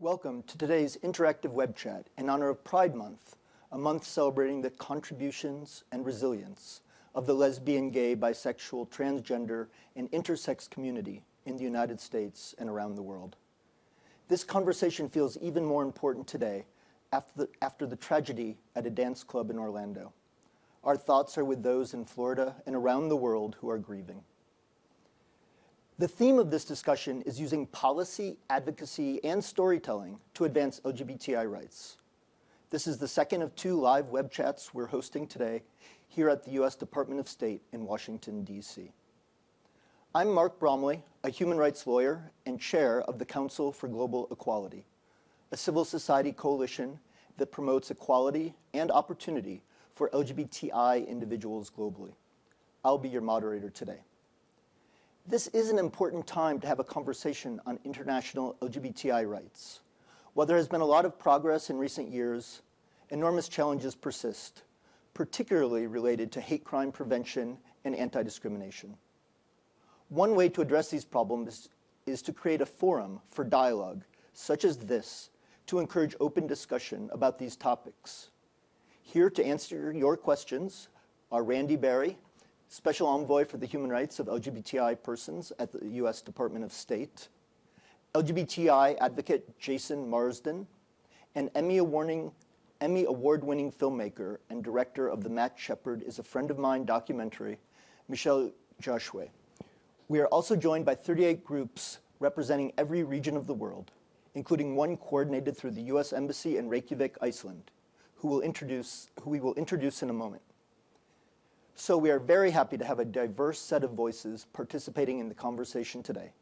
Welcome to today's interactive web chat in honor of Pride Month, a month celebrating the contributions and resilience of the lesbian, gay, bisexual, transgender, and intersex community in the United States and around the world. This conversation feels even more important today after the, after the tragedy at a dance club in Orlando. Our thoughts are with those in Florida and around the world who are grieving. The theme of this discussion is using policy, advocacy, and storytelling to advance LGBTI rights. This is the second of two live web chats we're hosting today here at the U.S. Department of State in Washington, D.C. I'm Mark Bromley, a human rights lawyer and chair of the Council for Global Equality, a civil society coalition that promotes equality and opportunity for LGBTI individuals globally. I'll be your moderator today. This is an important time to have a conversation on international LGBTI rights. While there has been a lot of progress in recent years, enormous challenges persist, particularly related to hate crime prevention and anti-discrimination. One way to address these problems is to create a forum for dialogue, such as this, to encourage open discussion about these topics. Here to answer your questions are Randy Berry, Special Envoy for the Human Rights of LGBTI Persons at the U.S. Department of State, LGBTI advocate Jason Marsden, and Emmy Award-winning Emmy award-winning filmmaker and director of the Matt Shepard is a Friend of Mine documentary, Michelle Josue. We are also joined by 38 groups representing every region of the world, including one coordinated through the U.S. Embassy in Reykjavik, Iceland, who, will introduce, who we will introduce in a moment. So we are very happy to have a diverse set of voices participating in the conversation today.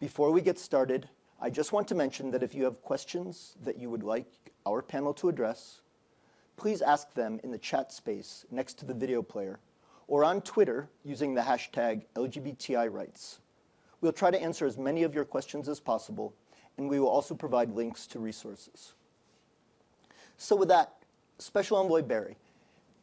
Before we get started, I just want to mention that if you have questions that you would like our panel to address, please ask them in the chat space next to the video player or on Twitter using the hashtag LGBTI rights. We'll try to answer as many of your questions as possible, and we will also provide links to resources. So with that, Special Envoy Berry,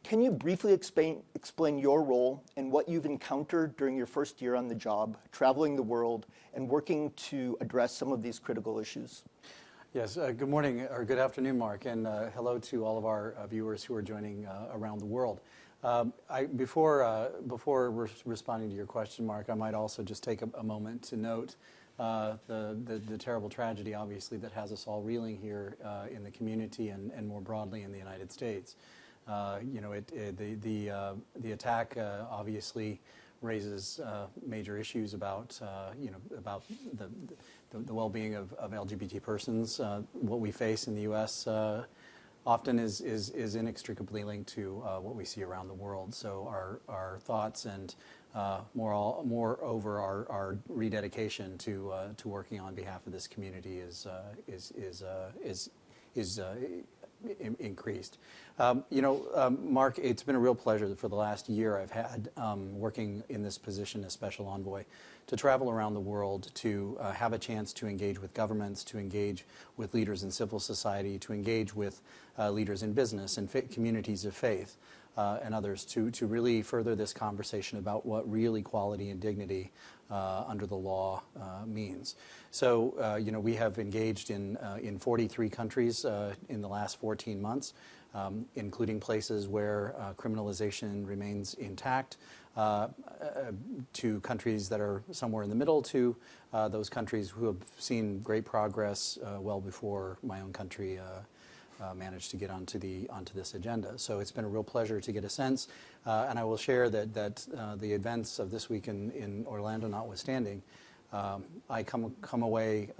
can you briefly explain, explain your role and what you've encountered during your first year on the job, traveling the world, and working to address some of these critical issues? Yes, uh, good morning or good afternoon, Mark, and uh, hello to all of our uh, viewers who are joining uh, around the world. Um, I, before uh, before re responding to your question, Mark, I might also just take a, a moment to note uh, the, the, the terrible tragedy, obviously, that has us all reeling here in the community and, and more broadly in the United States. You know, it, it, the the the attack obviously raises uh, major issues about, uh, you know, about the, the, the well-being of, of, LGBT persons. Uh, what we face in the U.S. Uh, often is, is, is inextricably linked to uh, what we see around the world. So our, our thoughts and uh, more, all, moreover our, our rededication to, to working on behalf of this community is, is, is, is, is increased. Um, you know, um, Mark, it's been a real pleasure for the last year I've had um, working in this position as special envoy to travel around the world to uh, have a chance to engage with governments, to engage with leaders in civil society, to engage with uh, leaders in business and communities of faith. Uh, and others to, to really further this conversation about what real equality and dignity uh, under the law uh, means. So, uh, you know, we have engaged in, uh, in 43 countries uh, in the last 14 months um, including places where criminalization remains intact, to countries that are somewhere in the middle, to those countries who have seen great progress well before my own country uh, managed to get onto the onto this agenda. So it's been a real pleasure to get a sense, and I will share that that the events of this week in, in Orlando notwithstanding, um, I come come away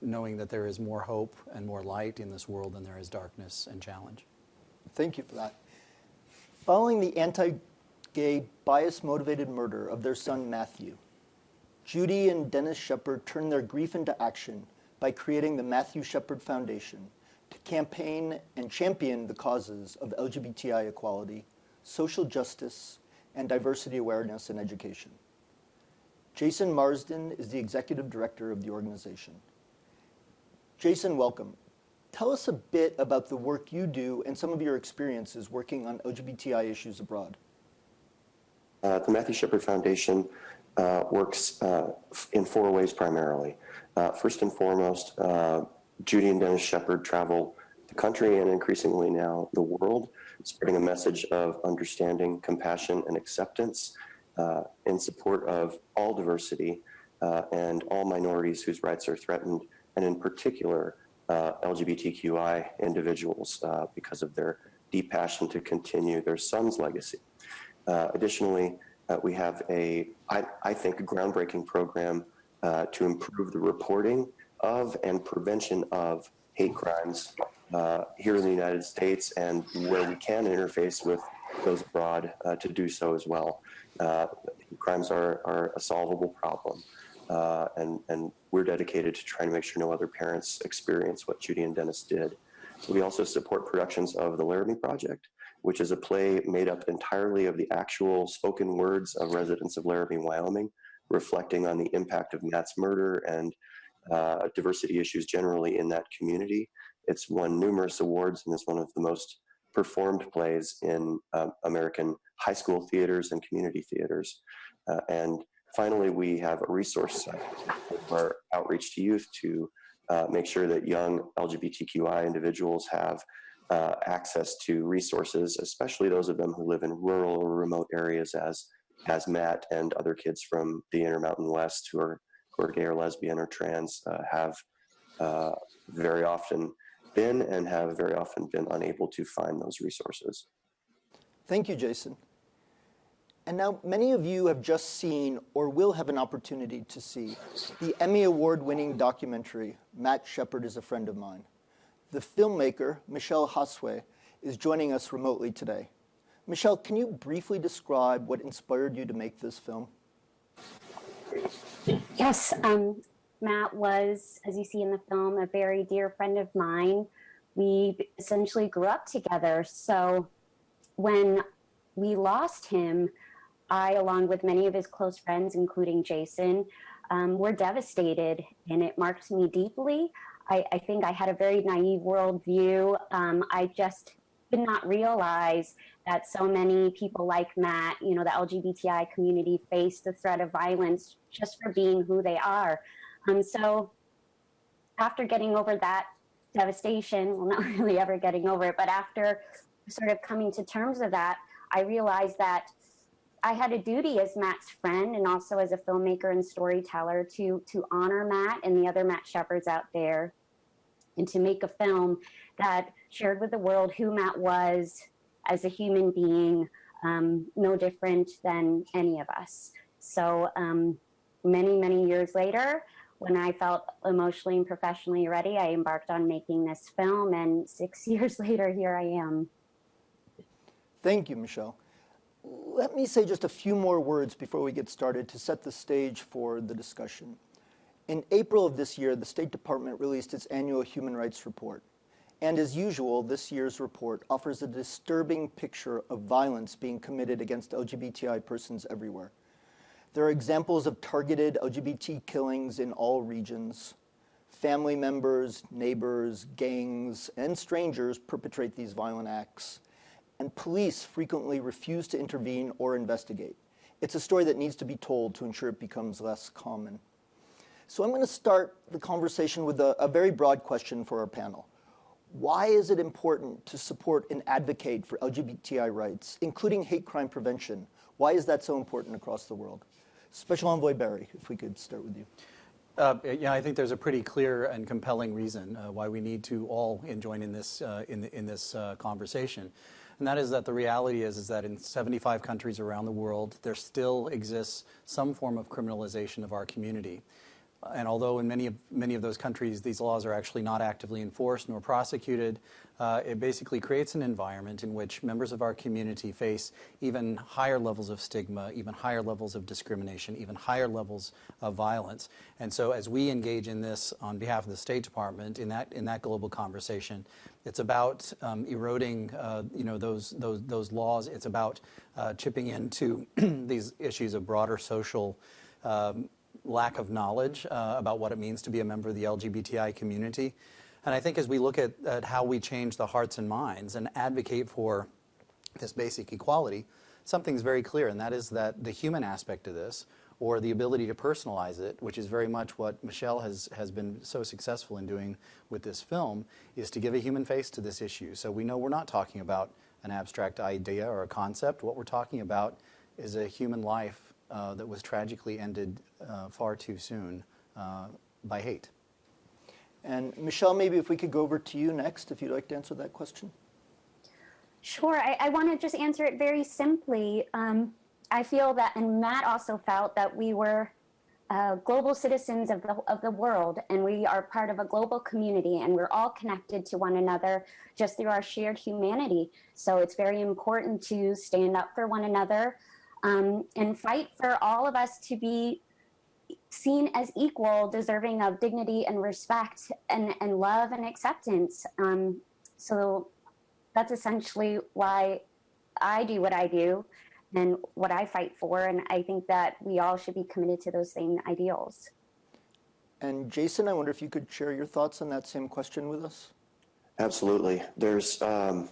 knowing that there is more hope and more light in this world than there is darkness and challenge. Thank you for that. Following the anti-gay, bias-motivated murder of their son Matthew, Judy and Dennis Shepard turned their grief into action by creating the Matthew Shepard Foundation to campaign and champion the causes of LGBTI equality, social justice, and diversity awareness in education. Jason Marsden is the executive director of the organization. Jason, welcome. Tell us a bit about the work you do and some of your experiences working on LGBTI issues abroad. Uh, the Matthew Shepard Foundation uh, works uh, in four ways primarily. Uh, first and foremost, uh, Judy and Dennis Shepard travel the country and increasingly now the world, spreading a message of understanding, compassion, and acceptance uh, in support of all diversity and all minorities whose rights are threatened, and in particular, LGBTQI individuals because of their deep passion to continue their son's legacy. Uh, additionally, uh, we have a, I, I think, a groundbreaking program uh, to improve the reporting of and prevention of hate crimes uh, here in the United States and where we can interface with those abroad uh, to do so as well. Uh, crimes are, are a solvable problem. and, and we're dedicated to trying to make sure no other parents experience what Judy and Dennis did. We also support productions of the Laramie Project, which is a play made up entirely of the actual spoken words of residents of Laramie, Wyoming, reflecting on the impact of Matt's murder and uh, diversity issues generally in that community. It's won numerous awards and is one of the most performed plays in um, American high school theaters and community theaters. Uh, and finally, we have a resource site for outreach to youth to uh, make sure that young LGBTQI individuals have uh, access to resources, especially those of them who live in rural or remote areas as, as Matt and other kids from the Intermountain West who are, who are gay or lesbian or trans uh, have uh, very often been and have very often been unable to find those resources. Thank you, Jason. And now many of you have just seen or will have an opportunity to see the Emmy Award winning documentary, Matt Shepard is a Friend of Mine. The filmmaker, Michelle Josue, is joining us remotely today. Michelle, can you briefly describe what inspired you to make this film? Yes, um, Matt was, as you see in the film, a very dear friend of mine. We essentially grew up together. So when we lost him, I, along with many of his close friends, including Jason, um, were devastated and it marked me deeply. I, I think I had a very naive worldview. Um, I just did not realize that so many people like Matt, you know, the LGBTI community face the threat of violence just for being who they are. Um, so after getting over that devastation, well, not really ever getting over it, but after sort of coming to terms with that, I realized that I had a duty as Matt's friend and also as a filmmaker and storyteller to to honor Matt and the other Matt Shepards out there and to make a film that shared with the world who Matt was as a human being, um, no different than any of us. So um, many, many years later, when I felt emotionally and professionally ready, I embarked on making this film and six years later, here I am. Thank you, Michelle. Let me say just a few more words before we get started to set the stage for the discussion. In April of this year, the State Department released its annual human rights report. And as usual, this year's report offers a disturbing picture of violence being committed against LGBTI persons everywhere. There are examples of targeted LGBT killings in all regions. Family members, neighbors, gangs, and strangers perpetrate these violent acts and police frequently refuse to intervene or investigate. It's a story that needs to be told to ensure it becomes less common. So I'm going to start the conversation with a, a very broad question for our panel. Why is it important to support and advocate for LGBTI rights, including hate crime prevention? Why is that so important across the world? Special Envoy Berry, if we could start with you. Uh, yeah, I think there's a pretty clear and compelling reason uh, why we need to all join in this uh, in, the, in this uh, conversation and that is that the reality is, is that in 75 countries around the world, there still exists some form of criminalization of our community. And although in many of, many of those countries these laws are actually not actively enforced nor prosecuted, uh, it basically creates an environment in which members of our community face even higher levels of stigma, even higher levels of discrimination, even higher levels of violence. And so as we engage in this on behalf of the State Department in that, in that global conversation, it's about um, eroding uh, you know, those, those, those laws. It's about uh, chipping into these issues of broader social um, lack of knowledge uh, about what it means to be a member of the LGBTI community. And I think as we look at, at how we change the hearts and minds and advocate for this basic equality, something's very clear, and that is that the human aspect of this, or the ability to personalize it, which is very much what Michelle has, has been so successful in doing with this film, is to give a human face to this issue. So we know we're not talking about an abstract idea or a concept. What we're talking about is a human life uh, that was tragically ended uh, far too soon uh, by hate. And Michelle, maybe if we could go over to you next, if you'd like to answer that question. Sure. I, I want to just answer it very simply. Um, I feel that, and Matt also felt that we were uh, global citizens of the, of the world, and we are part of a global community, and we're all connected to one another just through our shared humanity. So it's very important to stand up for one another um, and fight for all of us to be seen as equal, deserving of dignity and respect and, and love and acceptance. Um, so that's essentially why I do what I do and what I fight for. And I think that we all should be committed to those same ideals. And Jason, I wonder if you could share your thoughts on that same question with us. Absolutely. There's, um,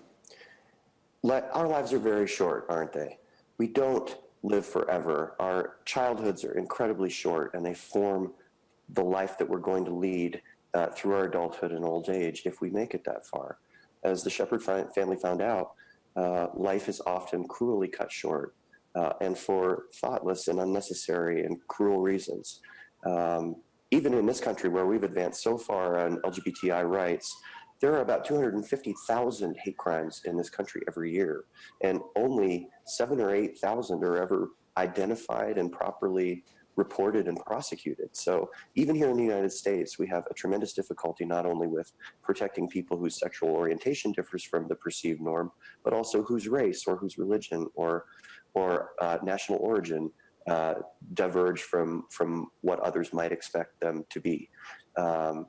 let, our lives are very short, aren't they? We don't live forever. Our childhoods are incredibly short and they form the life that we're going to lead uh, through our adulthood and old age if we make it that far. As the Shepard family found out, uh, life is often cruelly cut short uh, and for thoughtless and unnecessary and cruel reasons. Um, even in this country where we've advanced so far on LGBTI rights, there are about 250,000 hate crimes in this country every year, and only seven or 8,000 are ever identified and properly reported and prosecuted. So even here in the United States, we have a tremendous difficulty not only with protecting people whose sexual orientation differs from the perceived norm, but also whose race or whose religion or, or uh, national origin uh, diverge from, from what others might expect them to be. Um,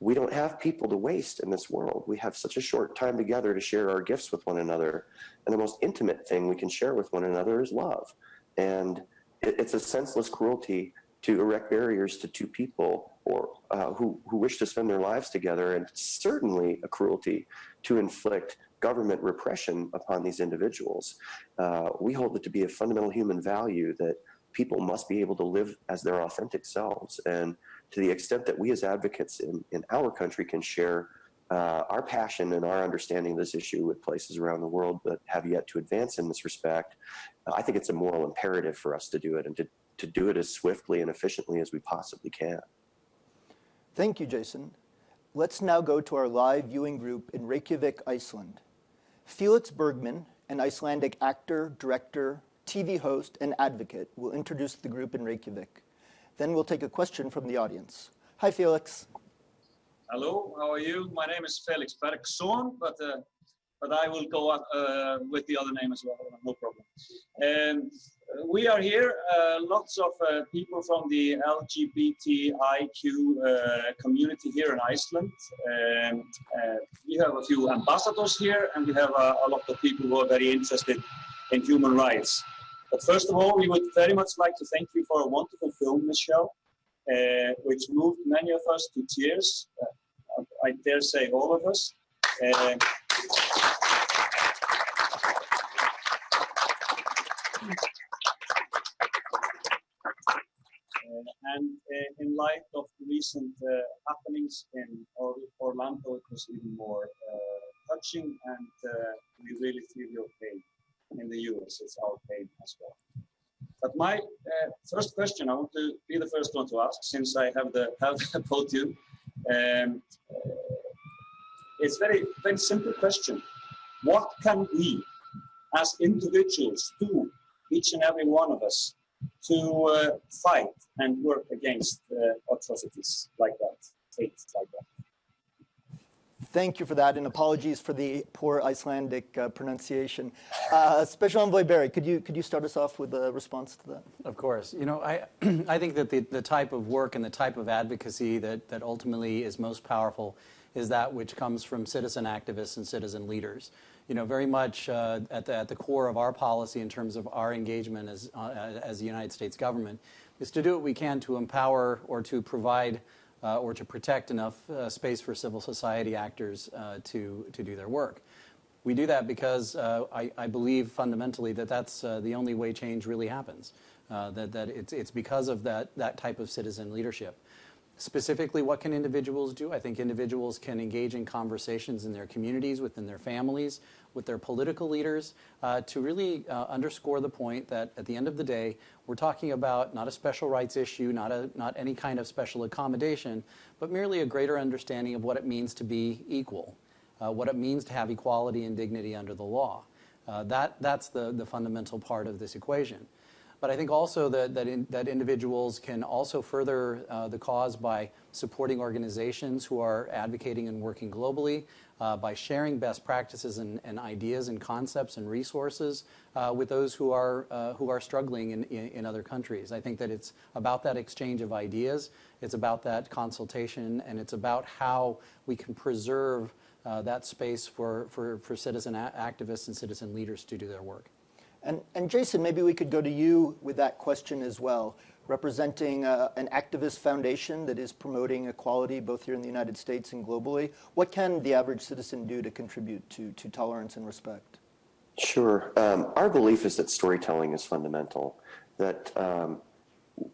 we don't have people to waste in this world. We have such a short time together to share our gifts with one another. And the most intimate thing we can share with one another is love. And it's a senseless cruelty to erect barriers to two people or uh, who, who wish to spend their lives together and certainly a cruelty to inflict government repression upon these individuals. Uh, we hold it to be a fundamental human value that people must be able to live as their authentic selves. And to the extent that we as advocates in, in our country can share uh, our passion and our understanding of this issue with places around the world that have yet to advance in this respect, I think it's a moral imperative for us to do it and to, to do it as swiftly and efficiently as we possibly can. Thank you, Jason. Let's now go to our live viewing group in Reykjavik, Iceland. Felix Bergman, an Icelandic actor, director, TV host, and advocate, will introduce the group in Reykjavik. Then we'll take a question from the audience. Hi, Felix. Hello, how are you? My name is Felix Bergsson, but uh, but I will go uh, with the other name as well, no problem. And we are here, uh, lots of uh, people from the LGBTIQ uh, community here in Iceland. And uh, we have a few ambassadors here, and we have a lot of people who are very interested in human rights. But first of all, we would very much like to thank you for a wonderful film, Michelle, uh, which moved many of us to tears. Uh, I dare say all of us. Uh, and uh, in light of recent uh, happenings in Orlando, it was even more uh, touching, and we really feel your pain in the US. It's our pain as well. But my uh, first question, I want to be the first one to ask, since I have the have the podium. Um, uh, it's very very simple question. What can we, as individuals, do each and every one of us to uh, fight and work against uh, atrocities like that, hate like that? Thank you for that, and apologies for the poor Icelandic uh, pronunciation. Uh, Special Envoy Berry, could you could you start us off with a response to that? Of course. You know, I I think that the, the type of work and the type of advocacy that that ultimately is most powerful is that which comes from citizen activists and citizen leaders. You know, very much uh, at the at the core of our policy in terms of our engagement as uh, as the United States government is to do what we can to empower or to provide uh, or to protect enough uh, space for civil society actors uh, to, to do their work. We do that because uh, I, I, believe fundamentally that that's uh, the only way change really happens. Uh, that that it's, it's because of that, that type of citizen leadership. Specifically, what can individuals do? I think individuals can engage in conversations in their communities, within their families, with their political leaders, uh, to really uh, underscore the point that at the end of the day, we're talking about not a special rights issue, not, a, not any kind of special accommodation, but merely a greater understanding of what it means to be equal, uh, what it means to have equality and dignity under the law. Uh, that, that's the, the fundamental part of this equation. But I think also that, that, in, that individuals can also further uh, the cause by supporting organizations who are advocating and working globally, uh, by sharing best practices and, and, ideas and concepts and resources uh, with those who are, uh, who are struggling in, in, in, other countries. I think that it's about that exchange of ideas, it's about that consultation, and it's about how we can preserve uh, that space for, for, for citizen activists and citizen leaders to do their work. And, and Jason, maybe we could go to you with that question as well. Representing uh, an activist foundation that is promoting equality both here in the United States and globally, what can the average citizen do to contribute to, to tolerance and respect? Sure. Um, our belief is that storytelling is fundamental, that um,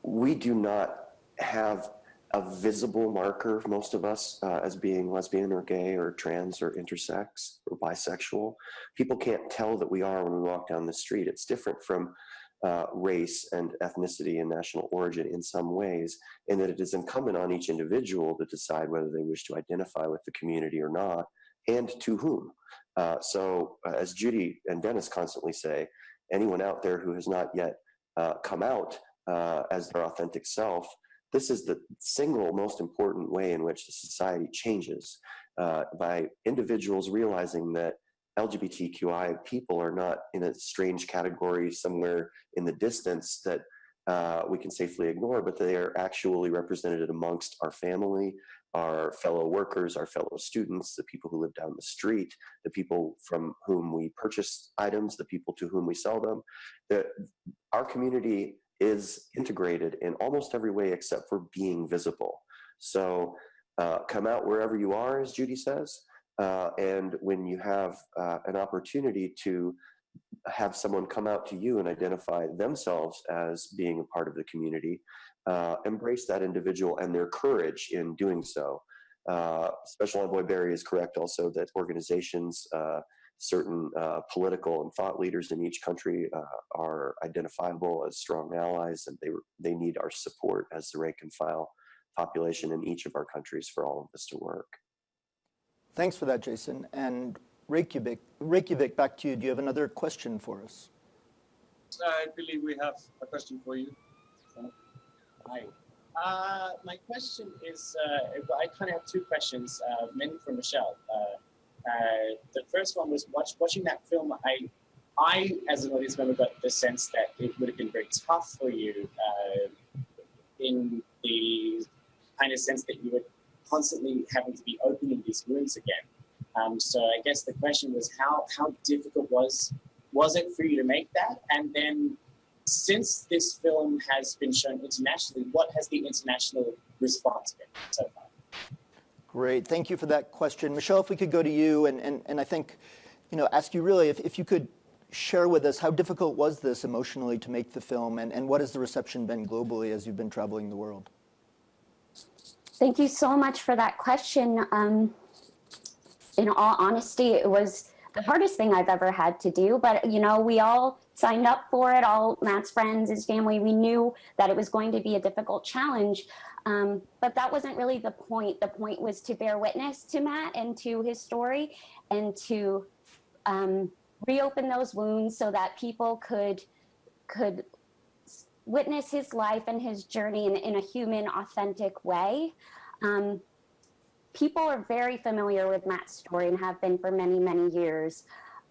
we do not have a visible marker, most of us, uh, as being lesbian or gay or trans or intersex or bisexual. People can't tell that we are when we walk down the street. It's different from uh, race and ethnicity and national origin in some ways, in that it is incumbent on each individual to decide whether they wish to identify with the community or not, and to whom. Uh, so, uh, as Judy and Dennis constantly say, anyone out there who has not yet uh, come out uh, as their authentic self this is the single most important way in which the society changes uh, by individuals realizing that LGBTQI people are not in a strange category somewhere in the distance that uh, we can safely ignore, but they are actually represented amongst our family, our fellow workers, our fellow students, the people who live down the street, the people from whom we purchase items, the people to whom we sell them. The, our community is integrated in almost every way except for being visible. So uh, come out wherever you are, as Judy says, uh, and when you have uh, an opportunity to have someone come out to you and identify themselves as being a part of the community, uh, embrace that individual and their courage in doing so. Uh, Special Envoy Berry is correct also that organizations uh, certain uh, political and thought leaders in each country uh, are identifiable as strong allies, and they they need our support as the rank and file population in each of our countries for all of this to work. Thanks for that, Jason. And Reykjavik, Reykjavik, back to you. Do you have another question for us? I believe we have a question for you. Hi. Uh, my question is, uh, I kind of have two questions, uh, mainly for Michelle. Uh, uh, the first one was watch, watching that film. I, I, as an audience member, got the sense that it would have been very tough for you uh, in the kind of sense that you were constantly having to be opening these wounds again. Um, so I guess the question was how how difficult was was it for you to make that? And then since this film has been shown internationally, what has the international response been so far? Great, thank you for that question. Michelle, if we could go to you and, and, and I think, you know, ask you really if, if you could share with us how difficult was this emotionally to make the film and, and what has the reception been globally as you've been traveling the world? Thank you so much for that question. Um, in all honesty, it was the hardest thing I've ever had to do, but you know, we all signed up for it, all Matt's friends, his family, we knew that it was going to be a difficult challenge. Um, but that wasn't really the point. The point was to bear witness to Matt and to his story and to um, reopen those wounds so that people could could witness his life and his journey in, in a human, authentic way. Um, people are very familiar with Matt's story and have been for many, many years.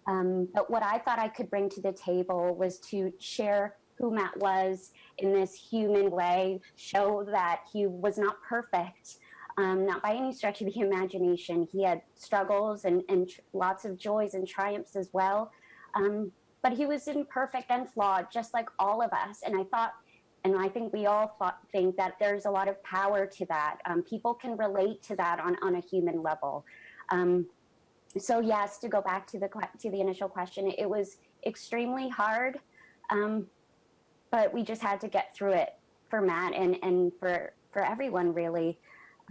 Um, but what I thought I could bring to the table was to share who Matt was in this human way, show that he was not perfect, um, not by any stretch of the imagination. He had struggles and, and lots of joys and triumphs as well. Um, but he was imperfect and flawed, just like all of us. And I thought, and I think we all thought, think that there's a lot of power to that. Um, people can relate to that on, on a human level. Um, so yes, to go back to the to the initial question, it was extremely hard, um, but we just had to get through it for Matt and and for for everyone really.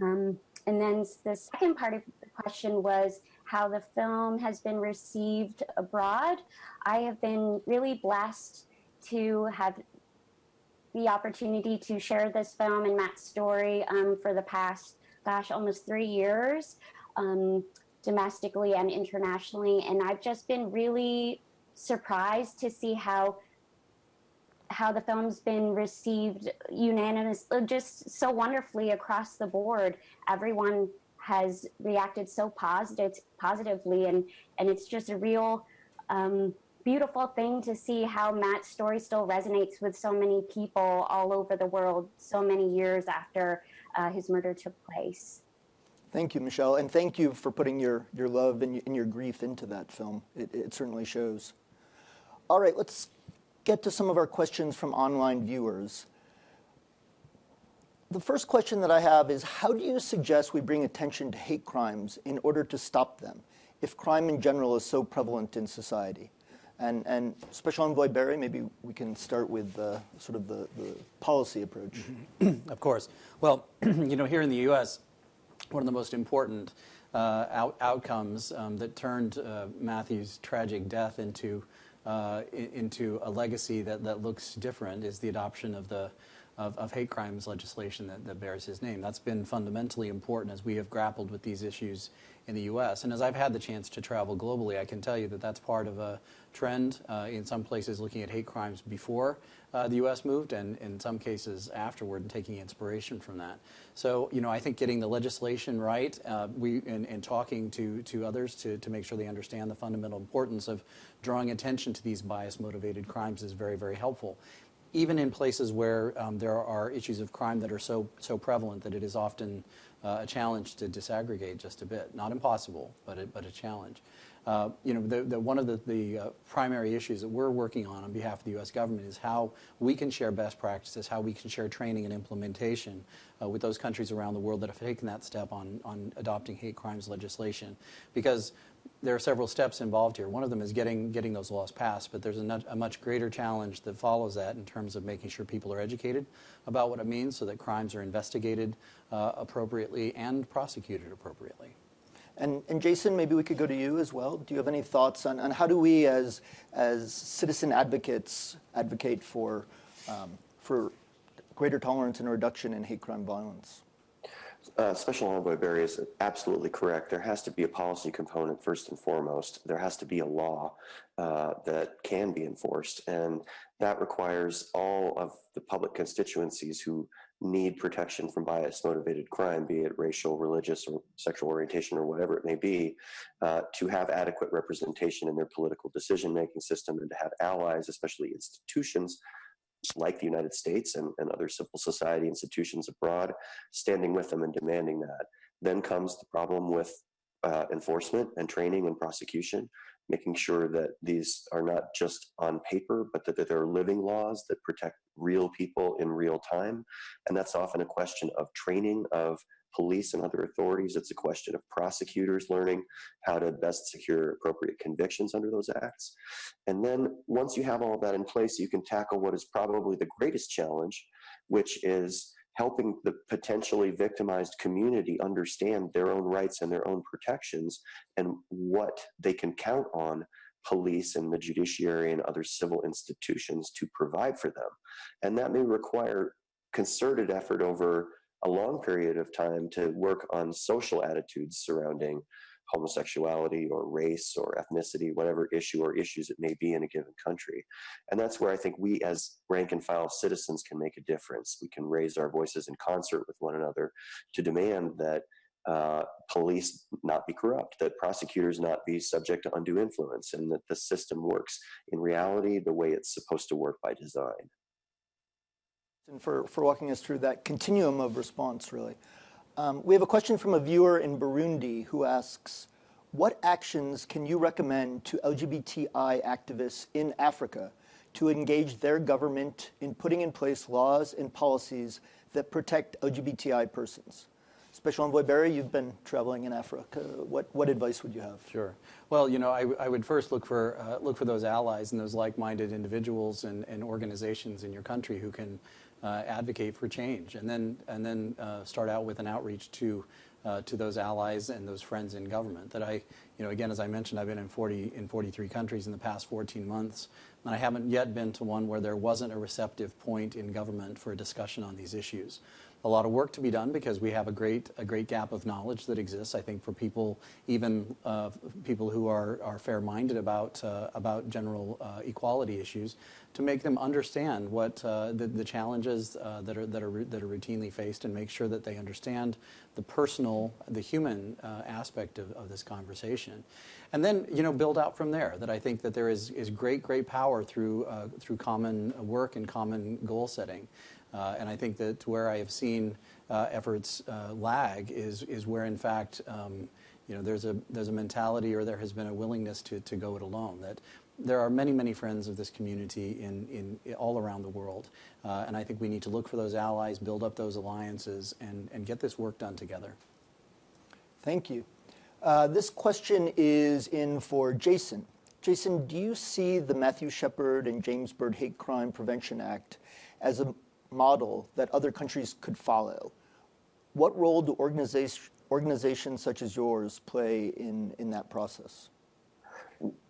Um, and then the second part of the question was how the film has been received abroad. I have been really blessed to have the opportunity to share this film and Matt's story um, for the past, gosh, almost three years, um, domestically and internationally. And I've just been really surprised to see how how the film's been received unanimous, uh, just so wonderfully across the board. Everyone has reacted so positive, positively, and and it's just a real um, beautiful thing to see how Matt's story still resonates with so many people all over the world, so many years after uh, his murder took place. Thank you, Michelle, and thank you for putting your, your love and your, and your grief into that film. It, it certainly shows. All right, let's get to some of our questions from online viewers. The first question that I have is How do you suggest we bring attention to hate crimes in order to stop them if crime in general is so prevalent in society? And, and Special Envoy Berry, maybe we can start with uh, sort of the, the policy approach. Of course. Well, you know, here in the U.S., one of the most important uh, out- outcomes um, that turned uh, Matthew's tragic death into uh, into a legacy that, that looks different is the adoption of the of, of hate crimes legislation that, that bears his name. That's been fundamentally important as we have grappled with these issues in the U.S. And as I've had the chance to travel globally, I can tell you that that's part of a trend uh, in some places looking at hate crimes before uh, the U.S. moved, and in some cases afterward, and taking inspiration from that. So, you know, I think getting the legislation right, uh, we and, and talking to to others to to make sure they understand the fundamental importance of drawing attention to these bias-motivated crimes is very very helpful even in places where um, there are issues of crime that are so so prevalent that it is often uh, a challenge to disaggregate just a bit. Not impossible, but a, but a challenge. Uh, you know, the, the, one of the, the uh, primary issues that we're working on on behalf of the U.S. government is how we can share best practices, how we can share training and implementation uh, with those countries around the world that have taken that step on, on adopting hate crimes legislation. Because there are several steps involved here. One of them is getting getting those laws passed, but there's a, nut- a much greater challenge that follows that in terms of making sure people are educated about what it means, so that crimes are investigated uh, appropriately and prosecuted appropriately. And, and Jason, maybe we could go to you as well. Do you have any thoughts on, on how do we, as, as citizen advocates, advocate for, um, for greater tolerance and reduction in hate crime violence? Uh, Special Envoy Berry is absolutely correct. There has to be a policy component first and foremost. There has to be a law uh, that can be enforced, and that requires all of the public constituencies who need protection from bias motivated crime, be it racial, religious, or sexual orientation, or whatever it may be, uh, to have adequate representation in their political decision making system and to have allies, especially institutions like the United States and, and other civil society institutions abroad, standing with them and demanding that. Then comes the problem with uh, enforcement and training and prosecution, making sure that these are not just on paper, but that, that they're living laws that protect real people in real time. And that's often a question of training of police and other authorities. It's a question of prosecutors learning how to best secure appropriate convictions under those acts. And then once you have all that in place, you can tackle what is probably the greatest challenge, which is helping the potentially victimized community understand their own rights and their own protections and what they can count on police and the judiciary and other civil institutions to provide for them. And that may require concerted effort over a long period of time to work on social attitudes surrounding homosexuality or race or ethnicity, whatever issue or issues it may be in a given country. And that's where I think we as rank and file citizens can make a difference. We can raise our voices in concert with one another to demand that uh, police not be corrupt, that prosecutors not be subject to undue influence, and that the system works in reality the way it's supposed to work by design. And for, for walking us through that continuum of response, really. Um, we have a question from a viewer in Burundi who asks, what actions can you recommend to LGBTI activists in Africa to engage their government in putting in place laws and policies that protect LGBTI persons? Special Envoy Berry, you've been traveling in Africa. What, what advice would you have? Sure. Well, you know, I, I would first look for uh, look for those allies and those like-minded individuals and, and organizations in your country who can uh, advocate for change, and then and then uh, start out with an outreach to uh, to those allies and those friends in government. That I, you know, again, as I mentioned, I've been in 40 in 43 countries in the past 14 months, and I haven't yet been to one where there wasn't a receptive point in government for a discussion on these issues a lot of work to be done because we have a great a great gap of knowledge that exists. I think for people, even uh, people who are, are fair-minded about uh, about general uh, equality issues, to make them understand what uh, the, the challenges uh, that are that are that are routinely faced, and make sure that they understand the personal, the human uh, aspect of, of this conversation, and then you know build out from there. That I think that there is is great great power through through common work and common goal setting. Uh, and I think that where I have seen uh, efforts uh, lag is, is where, in fact, um, you know, there's a, there's a mentality or there has been a willingness to, to go it alone. That there are many, many friends of this community in, in, all around the world. Uh, and I think we need to look for those allies, build up those alliances, and, and get this work done together. Thank you. Uh, this question is in for Jason. Jason, do you see the Matthew Shepard and James Byrd Hate Crime Prevention Act as a model that other countries could follow. What role do organization, organizations such as yours play in, in that process?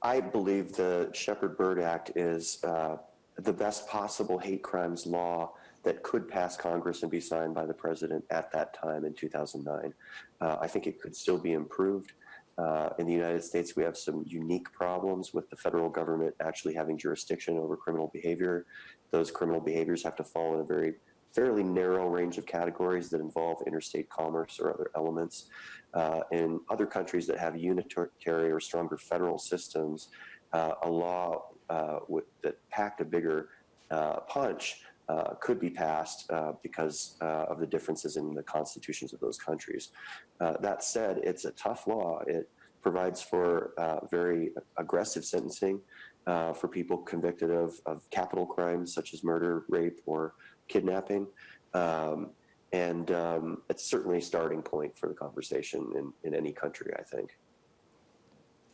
I believe the Shepard-Byrd Act is uh, the best possible hate crimes law that could pass Congress and be signed by the president at that time in 2009. Uh, I think it could still be improved. Uh, in the United States, we have some unique problems with the federal government actually having jurisdiction over criminal behavior those criminal behaviors have to fall in a very fairly narrow range of categories that involve interstate commerce or other elements. Uh, in other countries that have unitary or stronger federal systems, uh, a law uh, that packed a bigger uh, punch uh, could be passed uh, because of the differences in the constitutions of those countries. that said, it's a tough law. It provides for very aggressive sentencing uh, for people convicted of, of capital crimes such as murder, rape, or kidnapping. Um, and um, it's certainly a starting point for the conversation in, in any country, I think.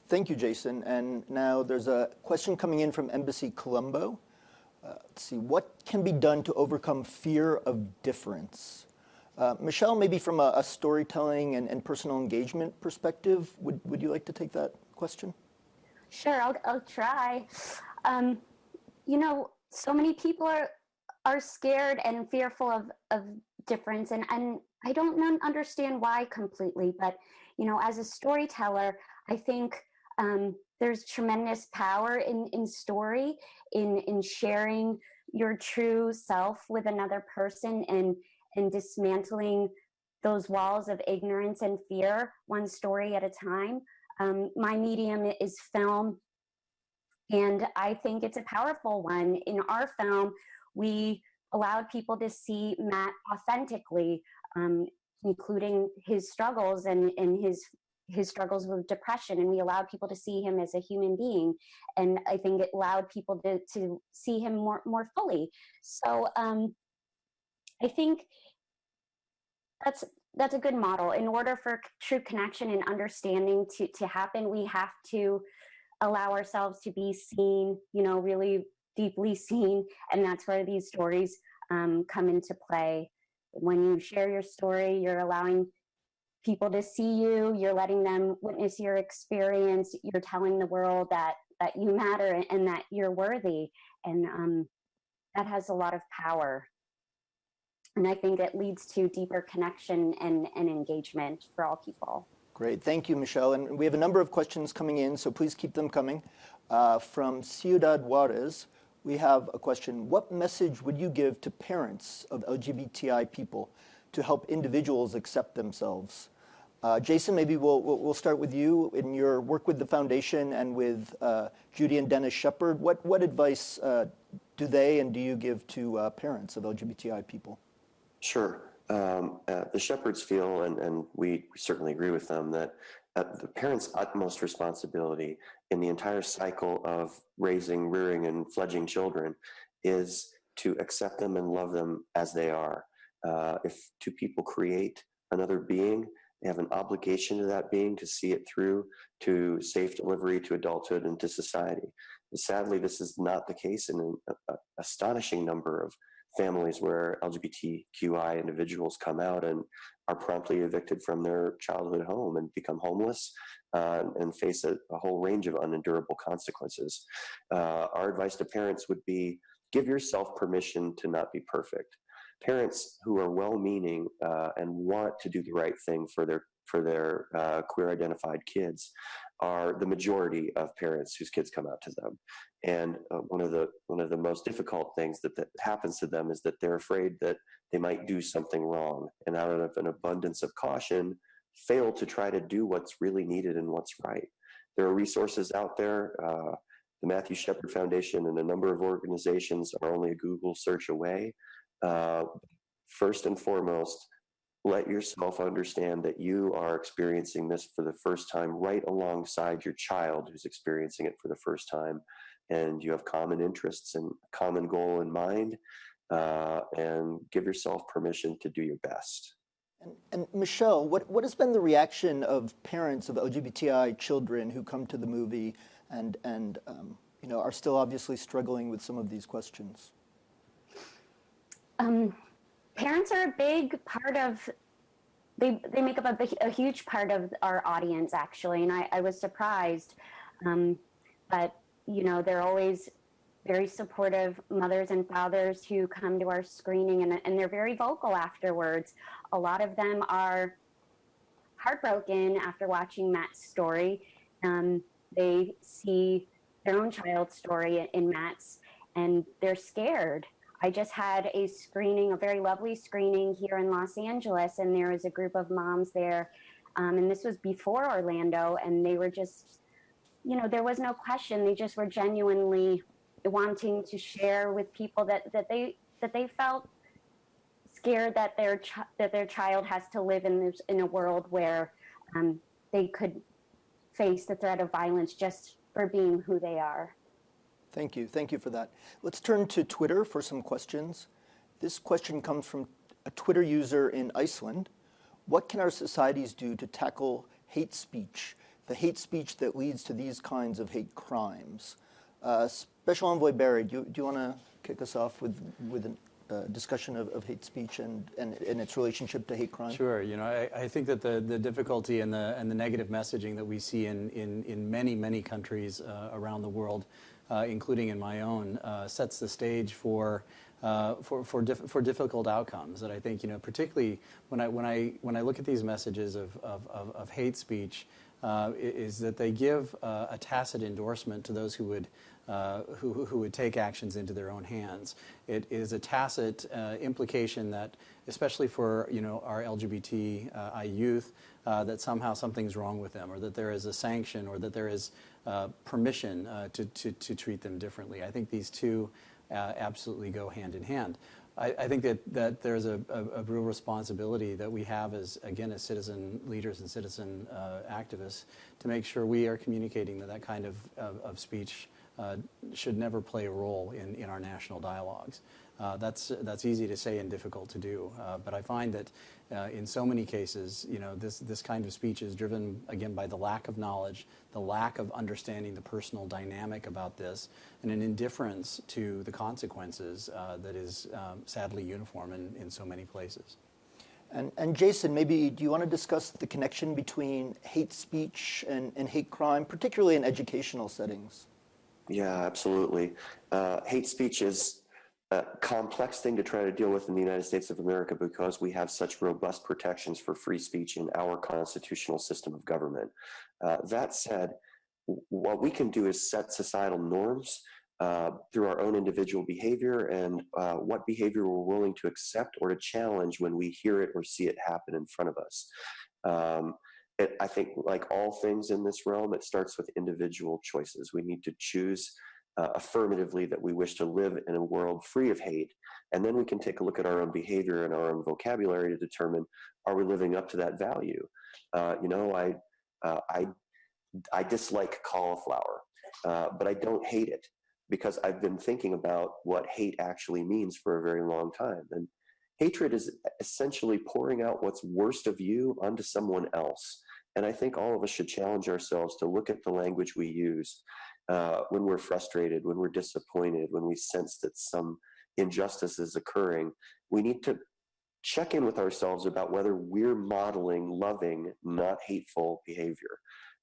Thank you, Jason. And now there's a question coming in from Embassy Colombo. Uh, let's see, what can be done to overcome fear of difference? Uh, Michelle, maybe from a, a storytelling and, and, personal engagement perspective, would, would you like to take that question? Sure, I'll, I'll try. Um, you know, so many people are are scared and fearful of, of difference and, and I don't understand why completely, but you know, as a storyteller, I think um, there's tremendous power in, in story, in, in sharing your true self with another person and, and dismantling those walls of ignorance and fear one story at a time. Um, my medium is film, and I think it's a powerful one. In our film, we allowed people to see Matt authentically, um, including his struggles and, and his his struggles with depression and we allowed people to see him as a human being and i think it allowed people to, to see him more more fully so um, i think that's that's a good model. In order for true connection and understanding to, to happen, we have to allow ourselves to be seen, you know, really deeply seen. And that's where these stories um, come into play. When you share your story, you're allowing people to see you, you're letting them witness your experience, you're telling the world that, that you matter and that you're worthy. And um, that has a lot of power. And I think it leads to deeper connection and, and engagement for all people. Great, thank you, Michelle. And we have a number of questions coming in, so please keep them coming. Uh, from Ciudad Juarez, we have a question. What message would you give to parents of LGBTI people to help individuals accept themselves? Uh, Jason, maybe we'll, we'll start with you in your work with the foundation and with uh, Judy and Dennis Shepard. What, what advice uh, do they and do you give to uh, parents of LGBTI people? Sure. Um, uh, the Shepards feel, and, and we certainly agree with them, that uh, the parent's utmost responsibility in the entire cycle of raising, rearing, and fledging children is to accept them and love them as they are. Uh, if two people create another being. They have an obligation to that being to see it through to safe delivery to adulthood and to society. But sadly, this is not the case in an astonishing number of families where LGBTQI individuals come out and are promptly evicted from their childhood home and become homeless uh, and face a, a, whole range of unendurable consequences. Uh, our advice to parents would be give yourself permission to not be perfect. Parents who are well-meaning uh, and want to do the right thing for their for their uh, queer identified kids are the majority of parents whose kids come out to them. And uh, one of the one of the most difficult things that, that happens to them is that they're afraid that they might do something wrong, and out of an abundance of caution, fail to try to do what's really needed and what's right. There are resources out there. Uh, the Matthew Shepard Foundation and a number of organizations are only a Google search away. Uh, first and foremost, let yourself understand that you are experiencing this for the first time right alongside your child who's experiencing it for the first time and you have common interests and common goal in mind uh, and give yourself permission to do your best. And, and, michelle what, what has been the reaction of parents of lgbti children who come to the movie and and um, you know are still obviously struggling with some of these questions um, parents are a big part of they they make up a, a huge part of our audience actually and i, I was surprised. Um, but you know they're always very supportive mothers and fathers who come to our screening and, and they're very vocal afterwards. A lot of them are heartbroken after watching matt's story. Um, they see their own child's story in matt's and they're scared I just had a screening, a very lovely screening here in Los Angeles, and there was a group of moms there. Um, and this was before Orlando, and they were just, you know, there was no question. They just were genuinely wanting to share with people that, that they that they felt scared that their that their child has to live in this in a world where um, they could face the threat of violence just for being who they are. Thank you. Thank you for that. Let's turn to Twitter for some questions. This question comes from a Twitter user in Iceland. What can our societies do to tackle hate speech, the hate speech that leads to these kinds of hate crimes? Uh, Special Envoy Berry, do you, do you want to kick us off with, with a uh, discussion of, of, hate speech and, and, and, its relationship to hate crime? Sure. You know, I, I, think that the, the difficulty and the, and the negative messaging that we see in, in, in many, many countries uh, around the world including in my own, uh, sets the stage for uh, for for, for difficult outcomes. That I think you know, particularly when I when I when I look at these messages of of, of, of hate speech, uh, is that they give uh, a tacit endorsement to those who would. Uh, who, who would take actions into their own hands. It is a tacit implication that, especially for you know our LGBTI youth, that somehow something's wrong with them, or that there is a sanction, or that there is uh, permission uh, to, to, to, treat them differently. I think these two uh, absolutely go hand in hand. I, I think that, that there's a, a, a, real responsibility that we have as, again, as citizen leaders and citizen uh, activists to make sure we are communicating that that kind of, of, of speech uh, should never play a role in, in our national dialogues. Uh, that's, that's easy to say and difficult to do. Uh, but I find that uh, in so many cases, you know, this, this kind of speech is driven, again, by the lack of knowledge, the lack of understanding the personal dynamic about this, and an indifference to the consequences uh, that is um, sadly uniform in, in so many places. And, and, Jason, maybe do you want to discuss the connection between hate speech and, and hate crime, particularly in educational settings? Yeah, absolutely. Uh, hate speech is a complex thing to try to deal with in the United States of America because we have such robust protections for free speech in our constitutional system of government. Uh, that said, what we can do is set societal norms uh, through our own individual behavior and uh, what behavior we're willing to accept or to challenge when we hear it or see it happen in front of us. Um, it, I think, like all things in this realm, it starts with individual choices. We need to choose uh, affirmatively that we wish to live in a world free of hate. And then we can take a look at our own behavior and our own vocabulary to determine are we living up to that value? Uh, you know, I, uh, I, I dislike cauliflower, uh, but I don't hate it because I've been thinking about what hate actually means for a very long time. And hatred is essentially pouring out what's worst of you onto someone else. And I think all of us should challenge ourselves to look at the language we use uh, when we're frustrated, when we're disappointed, when we sense that some injustice is occurring. We need to check in with ourselves about whether we're modeling loving, not hateful behavior.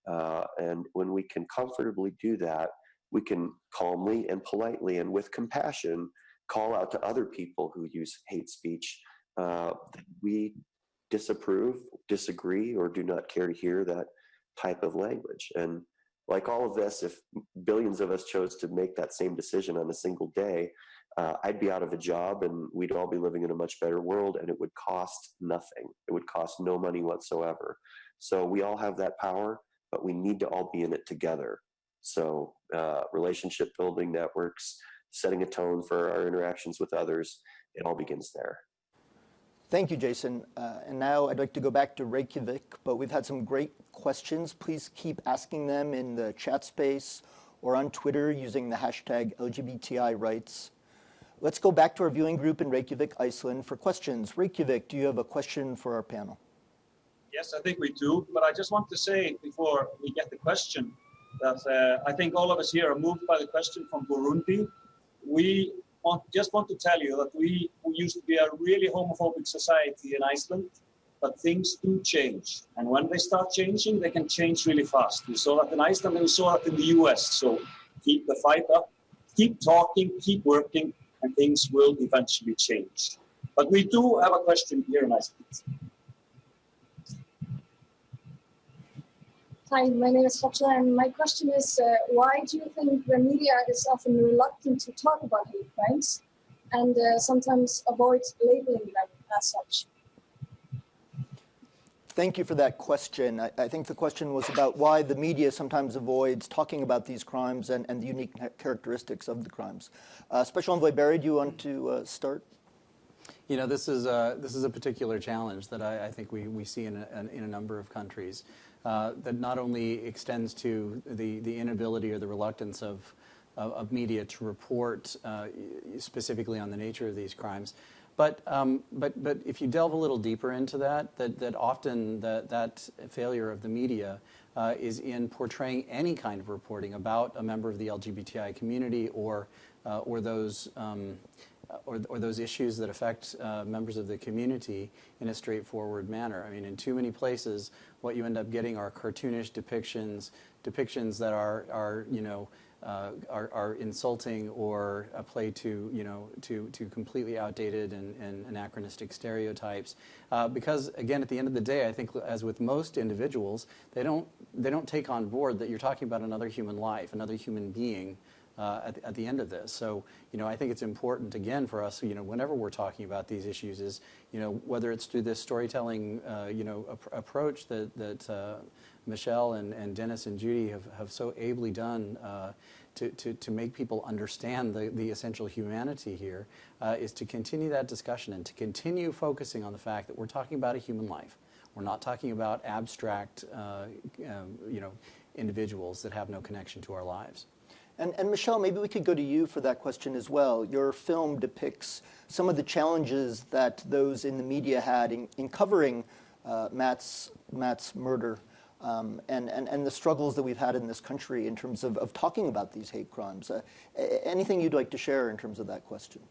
Uh, and when we can comfortably do that, we can calmly and politely and with compassion call out to other people who use hate speech uh, that we disapprove, disagree, or do not care to hear that type of language. And like all of this, if billions of us chose to make that same decision on a single day, uh, I'd be out of a job and we'd all be living in a much better world and it would cost nothing. It would cost no money whatsoever. So we all have that power, but we need to all be in it together. So uh, relationship building networks, setting a tone for our interactions with others, it all begins there. Thank you, Jason. Uh, and now I'd like to go back to Reykjavik, but we've had some great questions. Please keep asking them in the chat space or on Twitter using the hashtag LGBTI rights. Let's go back to our viewing group in Reykjavik, Iceland for questions. Reykjavik, do you have a question for our panel? Yes, I think we do. But I just want to say before we get the question that uh, I think all of us here are moved by the question from Burundi. We want, just want to tell you that we, we used to be a really homophobic society in Iceland, but things do change. And when they start changing, they can change really fast. We saw that in Iceland and we saw that in the US. So keep the fight up, keep talking, keep working, and things will eventually change. But we do have a question here in Iceland. Hi, my name is Fatla, and my question is, uh, why do you think the media is often reluctant to talk about hate crimes and uh, sometimes avoid labeling them as such? Thank you for that question. I, I, think the question was about why the media sometimes avoids talking about these crimes and, and the unique characteristics of the crimes. Uh, Special Envoy Berry, do you want to uh, start? You know, this is a, this is a particular challenge that I, I think we, we see in a, in a number of countries uh, that not only extends to the, the inability or the reluctance of, of, of media to report uh, specifically on the nature of these crimes, but, um, but, but if you delve a little deeper into that, that, that often that, that failure of the media uh, is in portraying any kind of reporting about a member of the LGBTI community or, uh, or those um, or, or, those issues that affect uh, members of the community in a straightforward manner. I mean, in too many places, what you end up getting are cartoonish depictions, depictions that are, are you know, uh, are, are, insulting or a play to, you know, to, to completely outdated and, and anachronistic stereotypes. Uh, because again, at the end of the day, I think as with most individuals, they don't, they don't take on board that you're talking about another human life, another human being uh, at, at, the end of this. So, you know, I think it's important again for us, you know, whenever we're talking about these issues is, you know, whether it's through this storytelling, uh, you know, ap approach that, that uh, Michelle and, and Dennis and Judy have, have so ably done uh, to, to, to make people understand the, the essential humanity here, uh, is to continue that discussion and to continue focusing on the fact that we're talking about a human life. We're not talking about abstract, uh, um, you know, individuals that have no connection to our lives. And, and, Michelle, maybe we could go to you for that question as well. Your film depicts some of the challenges that those in the media had in, in covering uh, Matt's, Matt's murder um, and, and, and the struggles that we've had in this country in terms of, of talking about these hate crimes. Uh, anything you'd like to share in terms of that question?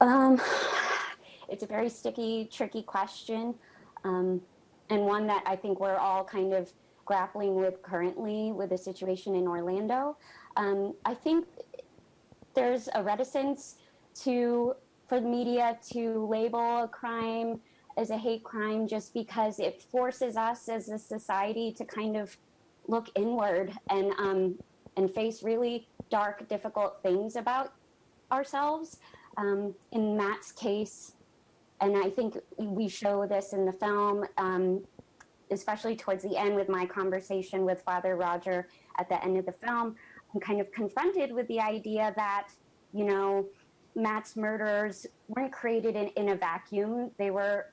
Um, it's a very sticky, tricky question, um, and one that I think we're all kind of grappling with currently with the situation in Orlando. Um, I think there's a reticence to for the media to label a crime as a hate crime just because it forces us as a society to kind of look inward and um, and face really dark, difficult things about ourselves. Um, in Matt's case, and I think we show this in the film, um, especially towards the end with my conversation with Father Roger at the end of the film, I'm kind of confronted with the idea that, you know, Matt's murders weren't created in, in a vacuum. They were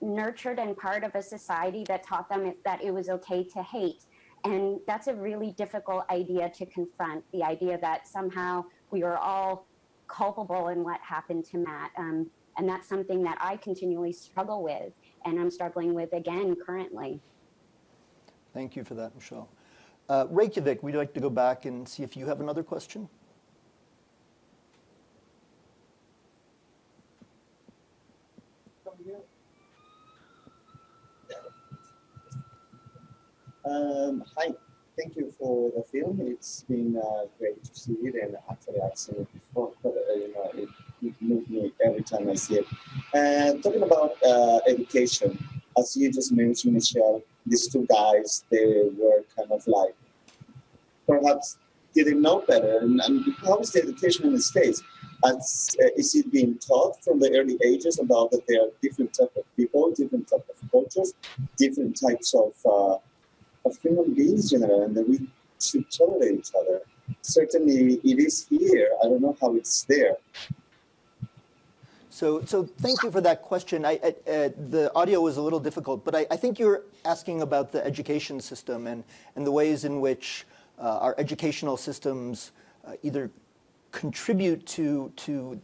nurtured and part of a society that taught them that it was okay to hate. And that's a really difficult idea to confront, the idea that somehow we are all culpable in what happened to Matt. Um, And that's something that I continually struggle with and I'm struggling with again currently. Thank you for that, Michelle. Uh, Reykjavik, we'd like to go back and see if you have another question. Um, hi, thank you for the film. It's been uh, great to see it, and actually I've seen it before, but uh, you know, it, it moves me every time I see it. And talking about uh, education, as you just mentioned, Michelle, these two guys, they were kind of like perhaps didn't know better. And, and how is the education in the States? As, uh, is it being taught from the early ages about that there are different type of people, different type of cultures, different types of uh, of human beings in general, and that we should tolerate each other. Certainly, it is here. I don't know how it's there. So, so thank you for that question. I, I, uh, the audio was a little difficult, but I, I, think you're asking about the education system and, and the ways in which uh, our educational systems uh, either contribute to, to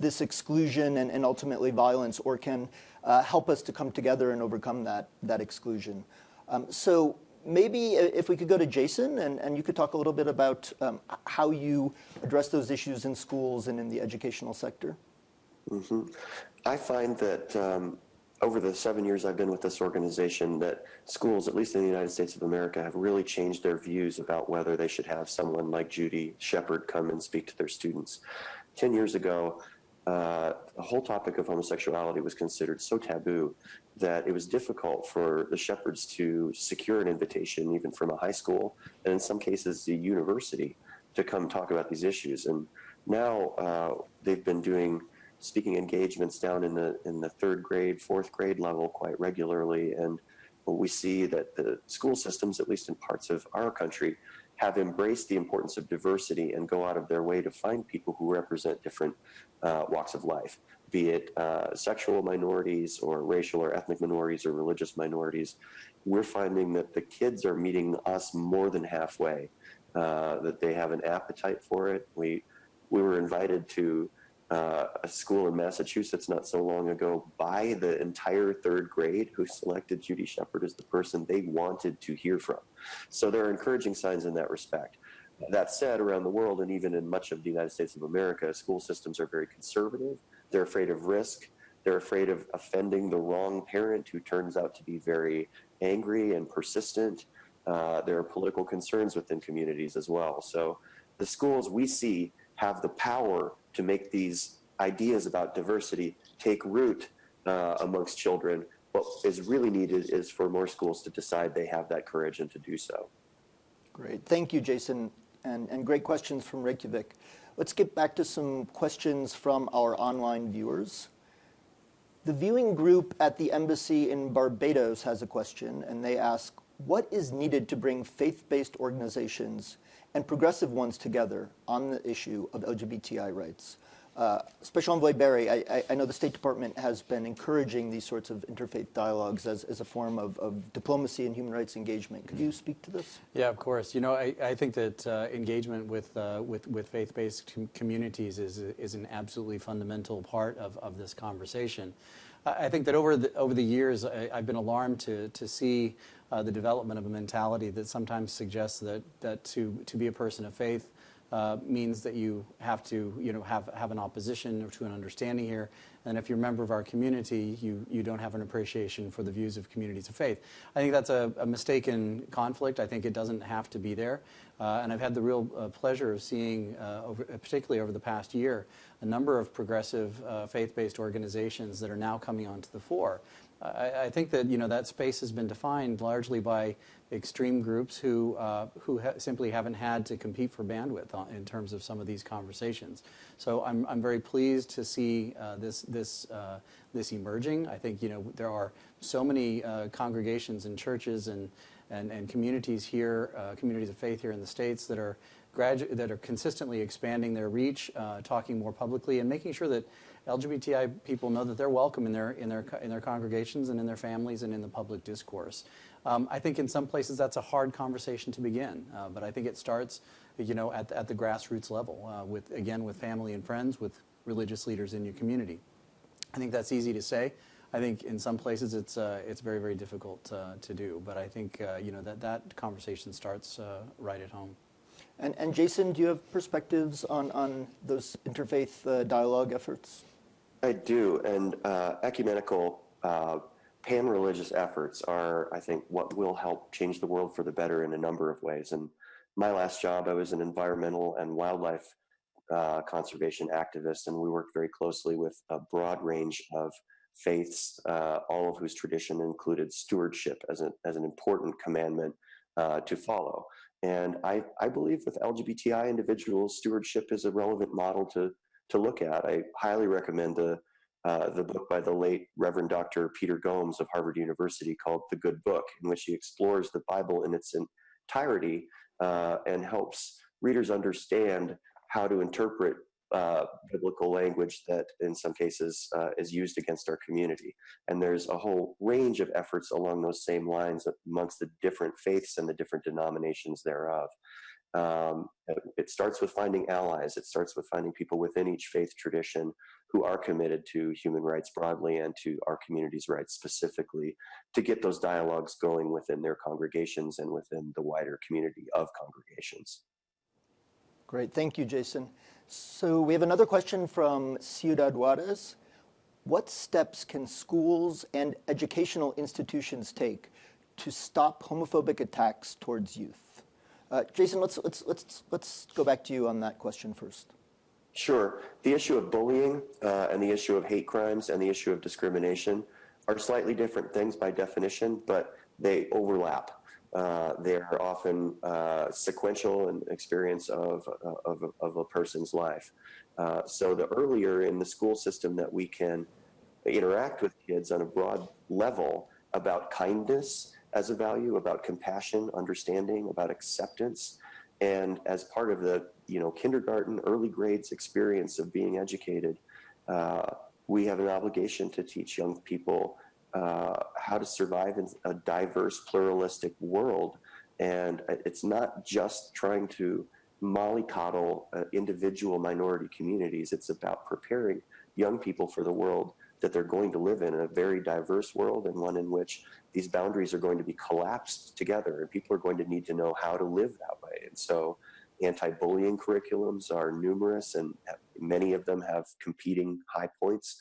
this exclusion and, and ultimately violence or can uh, help us to come together and overcome that, that exclusion. Um, so maybe if we could go to Jason and, and you could talk a little bit about um, how you address those issues in schools and in the educational sector. Mm -hmm. I find that um, over the seven years I've been with this organization that schools, at least in the United States of America, have really changed their views about whether they should have someone like Judy Shepard come and speak to their students. Ten years ago, uh, the whole topic of homosexuality was considered so taboo that it was difficult for the Shepards to secure an invitation, even from a high school, and in some cases the university, to come talk about these issues. And now uh, they've been doing speaking engagements down in the in the third grade, fourth grade level quite regularly, and we see that the school systems, at least in parts of our country, have embraced the importance of diversity and go out of their way to find people who represent different uh, walks of life, be it uh, sexual minorities or racial or ethnic minorities or religious minorities. We're finding that the kids are meeting us more than halfway, uh, that they have an appetite for it. We, we were invited to uh, a school in Massachusetts not so long ago by the entire third grade who selected Judy Shepard as the person they wanted to hear from. So there are encouraging signs in that respect. That said, around the world and even in much of the United States of America, school systems are very conservative. They're afraid of risk. They're afraid of offending the wrong parent who turns out to be very angry and persistent. Uh, there are political concerns within communities as well. So the schools we see have the power to make these ideas about diversity take root uh, amongst children. What is really needed is for more schools to decide they have that courage and to do so. Great. Thank you, Jason, and, and great questions from Reykjavik. Let's get back to some questions from our online viewers. The viewing group at the embassy in Barbados has a question, and they ask, what is needed to bring faith-based organizations and progressive ones together on the issue of LGBTI rights. Uh, Special Envoy Berry, I, I, know the State Department has been encouraging these sorts of interfaith dialogues as, as a form of, of diplomacy and human rights engagement. Could you speak to this? Yeah, of course. You know, I, I think that uh, engagement with, uh, with, with faith-based com communities is, is an absolutely fundamental part of, of this conversation. I think that over the, over the years, I, have been alarmed to, to see uh, the development of a mentality that sometimes suggests that, that to, to be a person of faith uh, means that you have to you know, have, have an opposition or to an understanding here. And if you're a member of our community, you, you don't have an appreciation for the views of communities of faith. I think that's a, a mistaken conflict. I think it doesn't have to be there. Uh, and I've had the real uh, pleasure of seeing, uh, over, particularly over the past year, a number of progressive uh, faith-based organizations that are now coming onto the fore. I, think that you know that space has been defined largely by extreme groups who uh, who ha simply haven't had to compete for bandwidth on, in terms of some of these conversations. So I'm I'm very pleased to see uh, this this uh, this emerging. I think you know there are so many uh, congregations and churches and and, and communities here, uh, communities of faith here in the states that are that are consistently expanding their reach, uh, talking more publicly, and making sure that LGBTI people know that they're welcome in their, in their, in their congregations and in their families and in the public discourse. Um, I think in some places that's a hard conversation to begin, uh, but I think it starts, you know, at, at the grassroots level, uh, with, again, with family and friends, with religious leaders in your community. I think that's easy to say. I think in some places it's uh, it's very very difficult uh, to do. But I think uh, you know that that conversation starts right at home. And, and Jason, do you have perspectives on, on those interfaith uh, dialogue efforts? I do, and uh, ecumenical uh, pan-religious efforts are, I think, what will help change the world for the better in a number of ways. And my last job, I was an environmental and wildlife uh, conservation activist, and we worked very closely with a broad range of faiths, uh, all of whose tradition included stewardship as, a, as an important commandment uh, to follow. And I, I believe with LGBTI individuals, stewardship is a relevant model to, to look at. I highly recommend the, uh, the book by the late Reverend Dr. Peter Gomes of Harvard University called The Good Book, in which he explores the Bible in its entirety uh, and helps readers understand how to interpret uh, biblical language that in some cases uh, is used against our community. And there's a whole range of efforts along those same lines amongst the different faiths and the different denominations thereof. Um, it starts with finding allies. It starts with finding people within each faith tradition who are committed to human rights broadly and to our community's rights specifically to get those dialogues going within their congregations and within the wider community of congregations. Great, thank you, Jason. So we have another question from Ciudad Juarez. What steps can schools and educational institutions take to stop homophobic attacks towards youth? Uh, Jason, let's, let's, let's, let's go back to you on that question first. Sure. The issue of bullying uh, and the issue of hate crimes and the issue of discrimination are slightly different things by definition, but they overlap. Uh, they're often uh, sequential in experience of, uh, of, of, a person's life. Uh, so the earlier in the school system that we can interact with kids on a broad level about kindness as a value, about compassion, understanding, about acceptance, and as part of the you know kindergarten, early grades experience of being educated, uh, we have an obligation to teach young people uh, how to survive in a diverse, pluralistic world. And it's not just trying to mollycoddle uh, individual minority communities. It's about preparing young people for the world that they're going to live in, in a very diverse world and one in which these boundaries are going to be collapsed together and people are going to need to know how to live that way. And so anti-bullying curriculums are numerous and many of them have competing high points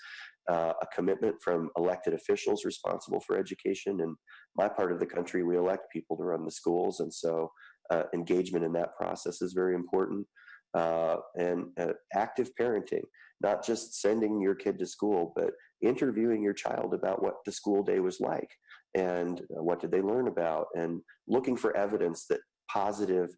uh, a commitment from elected officials responsible for education. In my part of the country, we elect people to run the schools, and so uh, engagement in that process is very important. Uh, and uh, active parenting, not just sending your kid to school, but interviewing your child about what the school day was like and uh, what did they learn about, and looking for evidence that positive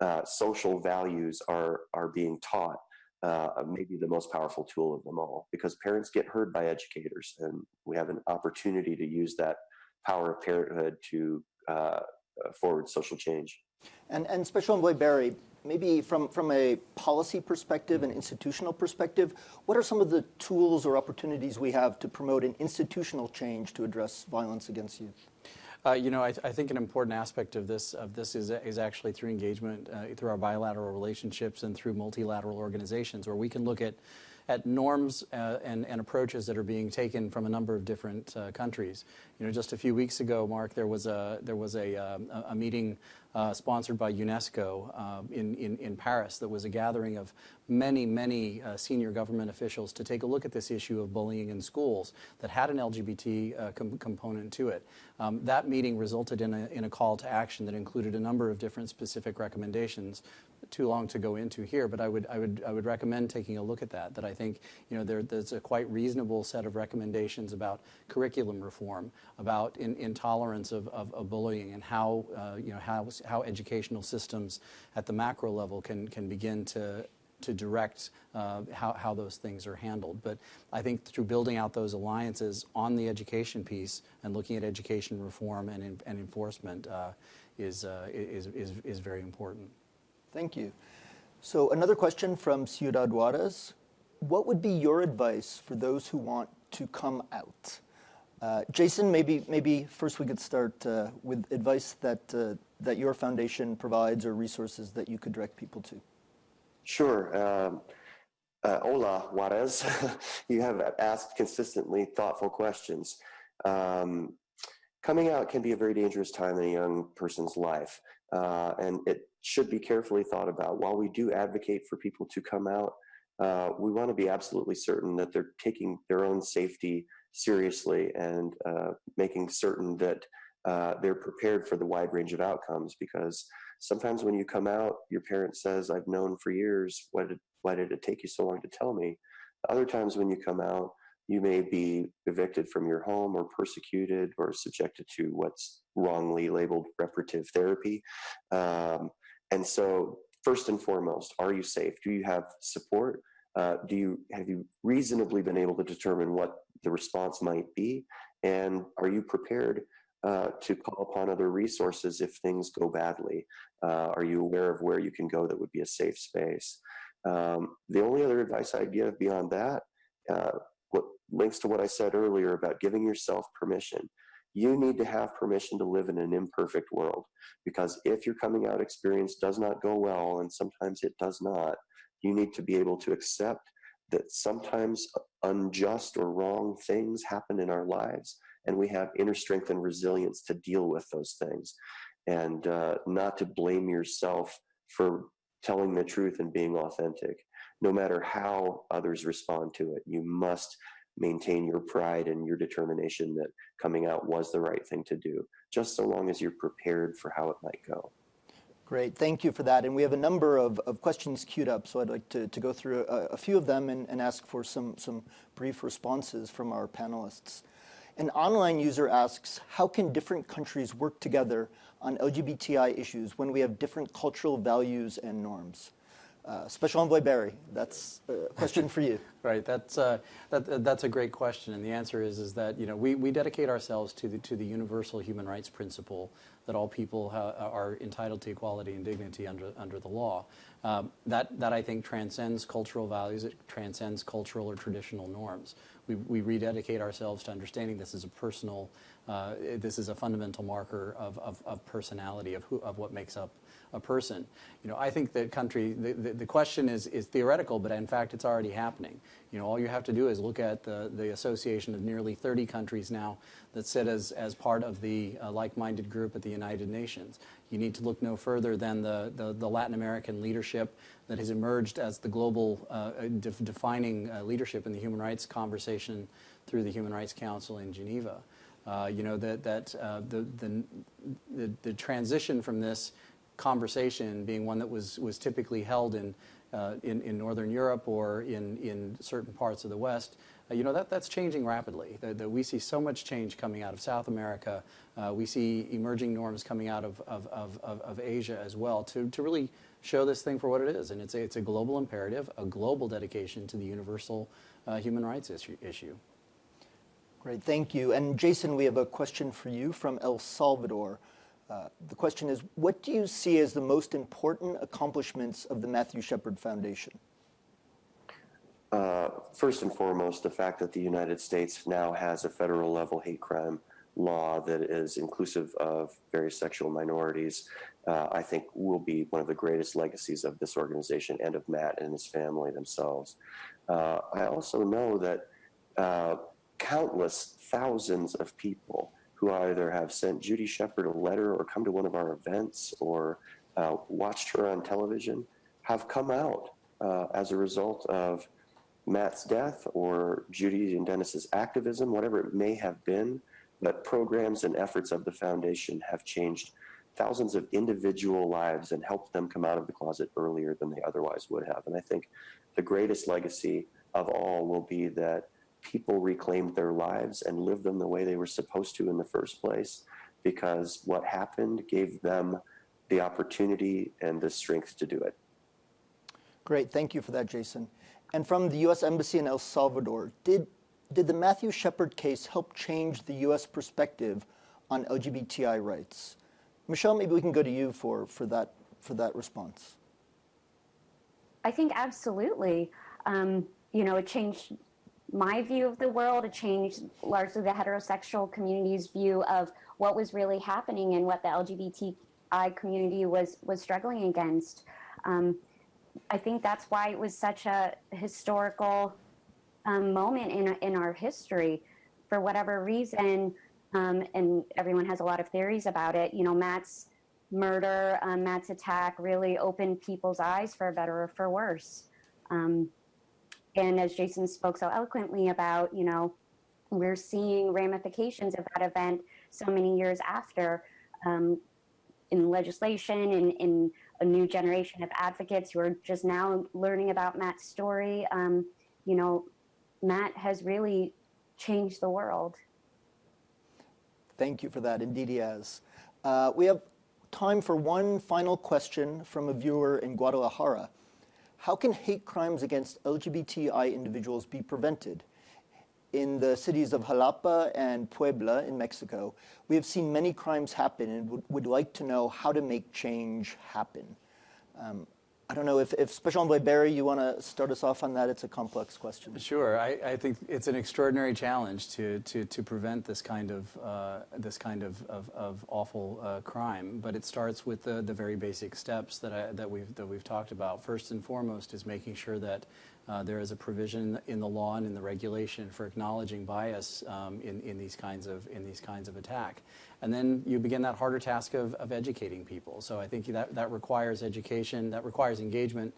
uh, social values are are being taught uh, maybe the most powerful tool of them all because parents get heard by educators and we have an opportunity to use that power of parenthood to uh, forward social change. And, and Special Envoy Berry, maybe from, from a policy perspective and institutional perspective, what are some of the tools or opportunities we have to promote an institutional change to address violence against youth? Uh, you know, I, th I, think an important aspect of this of this is, is actually through engagement, uh, through our bilateral relationships and through multilateral organizations, where we can look at at norms uh, and, and, approaches that are being taken from a number of different uh, countries. You know, just a few weeks ago, Mark, there was a there was a, um, a meeting uh, sponsored by UNESCO um, in, in, in Paris that was a gathering of many many uh, senior government officials to take a look at this issue of bullying in schools that had an LGBT uh, com component to it. Um, that meeting resulted in a in a call to action that included a number of different specific recommendations too long to go into here, but I would, I would, I would recommend taking a look at that, that I think, you know, there, there's a quite reasonable set of recommendations about curriculum reform, about in, intolerance of, of, of, bullying and how, uh, you know, how, how educational systems at the macro level can, can begin to, to direct uh, how, how those things are handled. But I think through building out those alliances on the education piece and looking at education reform and, and enforcement uh, is, uh, is, is, is very important. Thank you. So another question from Ciudad Juarez. What would be your advice for those who want to come out? Uh, Jason, maybe, maybe first we could start uh, with advice that, uh, that your foundation provides or resources that you could direct people to. Sure. Um, uh, hola, Juarez. you have asked consistently thoughtful questions. Um, coming out can be a very dangerous time in a young person's life, uh, and it should be carefully thought about. While we do advocate for people to come out, uh, we want to be absolutely certain that they're taking their own safety seriously and uh, making certain that uh, they're prepared for the wide range of outcomes because sometimes when you come out, your parent says, I've known for years, why did, why did it take you so long to tell me? Other times when you come out, you may be evicted from your home or persecuted or subjected to what's wrongly labeled reparative therapy. Um, and so first and foremost, are you safe? Do you have support? Uh, do you have you reasonably been able to determine what the response might be? And are you prepared uh, to call upon other resources if things go badly? Uh, are you aware of where you can go that would be a safe space? Um, the only other advice I'd give beyond that, uh, what links to what I said earlier about giving yourself permission. You need to have permission to live in an imperfect world because if your coming out experience does not go well, and sometimes it does not, you need to be able to accept that sometimes unjust or wrong things happen in our lives and we have inner strength and resilience to deal with those things. And uh, not to blame yourself for telling the truth and being authentic. No matter how others respond to it you must maintain your pride and your determination that coming out was the right thing to do just so long as you're prepared for how it might go Great, thank you for that. And we have a number of, of questions queued up, so I'd like to, to go through a, a few of them and, and ask for some, some brief responses from our panelists. An online user asks, how can different countries work together on LGBTI issues when we have different cultural values and norms? Uh, Special Envoy Berry, that's a question for you. right, that's, uh, that, that's a great question, and the answer is, is that you know, we, we dedicate ourselves to the, to the universal human rights principle that all people are entitled to equality and dignity under, under the law. Um, that, that I think transcends cultural values, it transcends cultural or traditional norms. We, we rededicate ourselves to understanding this is a personal, uh, this is a fundamental marker of, of, of personality, of, who, of what makes up a person. You know, I think that country, the, the, the, question is, is theoretical, but in fact it's already happening. You know, all you have to do is look at the, the association of nearly 30 countries now that sit as, as part of the uh, like-minded group at the United Nations. You need to look no further than the, the, the Latin American leadership that has emerged as the global uh, de defining uh, leadership in the human rights conversation through the Human Rights Council in Geneva. Uh, you know, that, that uh, the, the, the, the transition from this conversation being one that was, was typically held in, uh, in, in, Northern Europe or in, in certain parts of the West, uh, you know, that, that's changing rapidly. The, we see so much change coming out of South America. Uh, we see emerging norms coming out of, of, of, of, Asia as well to, to really show this thing for what it is. And it's a, it's a global imperative, a global dedication to the universal uh, human rights issue, issue. Great, thank you. And Jason, we have a question for you from El Salvador. Uh, the question is, what do you see as the most important accomplishments of the Matthew Shepard Foundation? Uh, first and foremost, the fact that the United States now has a federal level hate crime law that is inclusive of various sexual minorities, uh, I think will be one of the greatest legacies of this organization and of Matt and his family themselves. Uh, I also know that uh, countless thousands of people who either have sent Judy Shepard a letter or come to one of our events or uh, watched her on television have come out uh, as a result of Matt's death or Judy and Dennis's activism, whatever it may have been. But programs and efforts of the foundation have changed thousands of individual lives and helped them come out of the closet earlier than they otherwise would have. And I think the greatest legacy of all will be that people reclaimed their lives and lived them the way they were supposed to in the first place because what happened gave them the opportunity and the strength to do it. Great, thank you for that, Jason. And from the U.S. Embassy in El Salvador, did, did the Matthew Shepard case help change the U.S. perspective on LGBTI rights? Michelle, maybe we can go to you for, for, that, for that response. I think absolutely. Um, you know, it changed my view of the world. It changed largely the heterosexual community's view of what was really happening and what the LGBTI community was was struggling against. Um, I think that's why it was such a historical um, moment in in our history. For whatever reason, um, and everyone has a lot of theories about it. You know, Matt's murder, um, Matt's attack really opened people's eyes for better or for worse. And as Jason spoke so eloquently about, you know, we're seeing ramifications of that event so many years after um, in legislation and in a new generation of advocates who are just now learning about Matt's story. Um, you know, Matt has really changed the world. Thank you for that. Indeed, he has. Uh, we have time for one final question from a viewer in Guadalajara. How can hate crimes against LGBTI individuals be prevented? In the cities of Jalapa and Puebla in Mexico, we have seen many crimes happen and would, would like to know how to make change happen. Um, I don't know if, if Special Envoy Berry, you want to start us off on that? It's a complex question. Sure, I, I think it's an extraordinary challenge to, to, to prevent this kind of uh, this kind of, of, of awful uh, crime. But it starts with the, the very basic steps that I, that we've that we've talked about. First and foremost is making sure that uh, there is a provision in the law and in the regulation for acknowledging bias um, in, in these kinds of in these kinds of attack. And then you begin that harder task of, of educating people. So I think that, that requires education, that requires engagement,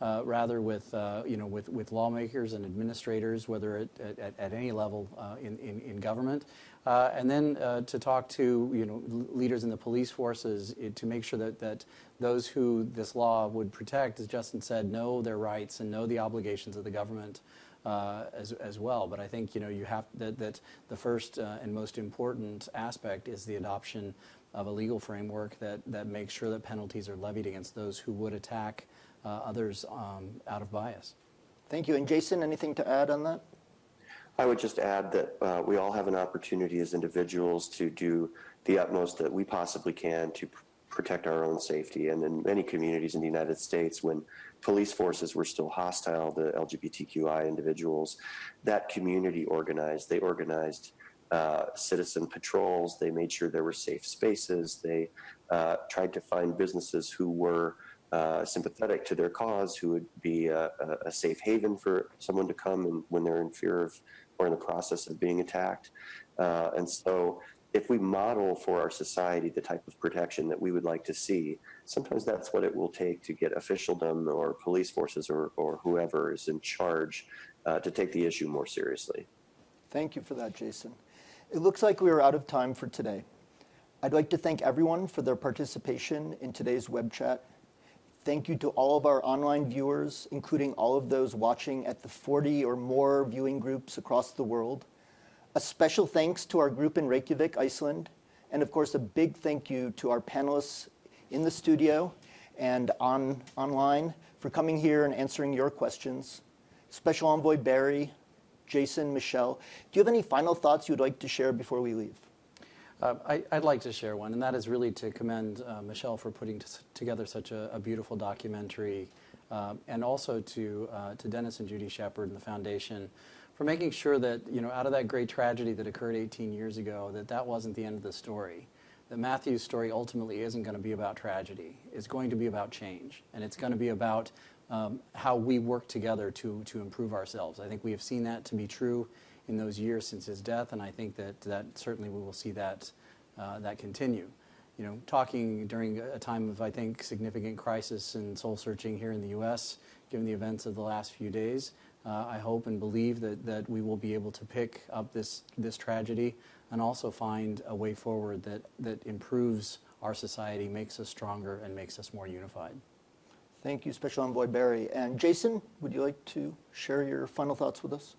uh, rather with, uh, you know, with, with lawmakers and administrators, whether at, at, at any level uh, in, in, in, government. Uh, and then uh, to talk to, you know, leaders in the police forces it, to make sure that, that those who this law would protect, as Justin said, know their rights and know the obligations of the government uh, as, as well. But I think you know you have that, that the first uh, and most important aspect is the adoption of a legal framework that, that makes sure that penalties are levied against those who would attack uh, others um, out of bias. Thank you. And Jason, anything to add on that? I would just add that uh, we all have an opportunity as individuals to do the utmost that we possibly can to protect our own safety. And in many communities in the United States, when police forces were still hostile to LGBTQI individuals, that community organized. They organized uh, citizen patrols. They made sure there were safe spaces. They uh, tried to find businesses who were uh, sympathetic to their cause, who would be a, a, safe haven for someone to come and when they're in fear of or in the process of being attacked. Uh, and so if we model for our society the type of protection that we would like to see, sometimes that's what it will take to get officialdom or police forces or, or whoever is in charge uh, to take the issue more seriously. Thank you for that, Jason. It looks like we are out of time for today. I'd like to thank everyone for their participation in today's web chat. Thank you to all of our online viewers, including all of those watching at the 40 or more viewing groups across the world. A special thanks to our group in Reykjavik, Iceland, and of course a big thank you to our panelists in the studio and on online for coming here and answering your questions. Special Envoy Berry, Jason, Michelle, do you have any final thoughts you'd like to share before we leave? Uh, I, would like to share one, and that is really to commend uh, Michelle for putting together such a, a beautiful documentary, uh, and also to, uh, to Dennis and Judy Shepard and the foundation for making sure that, you know, out of that great tragedy that occurred 18 years ago, that that wasn't the end of the story. That Matthew's story ultimately isn't going to be about tragedy. It's going to be about change. And it's going to be about um, how we work together to, to improve ourselves. I think we have seen that to be true in those years since his death, and I think that, that certainly we will see that, uh, that continue. You know, talking during a time of, I think, significant crisis and soul searching here in the U.S., given the events of the last few days, uh, I hope and believe that, that we will be able to pick up this, this tragedy and also find a way forward that, that improves our society, makes us stronger, and makes us more unified. Thank you, Special Envoy Berry. And Jason, would you like to share your final thoughts with us?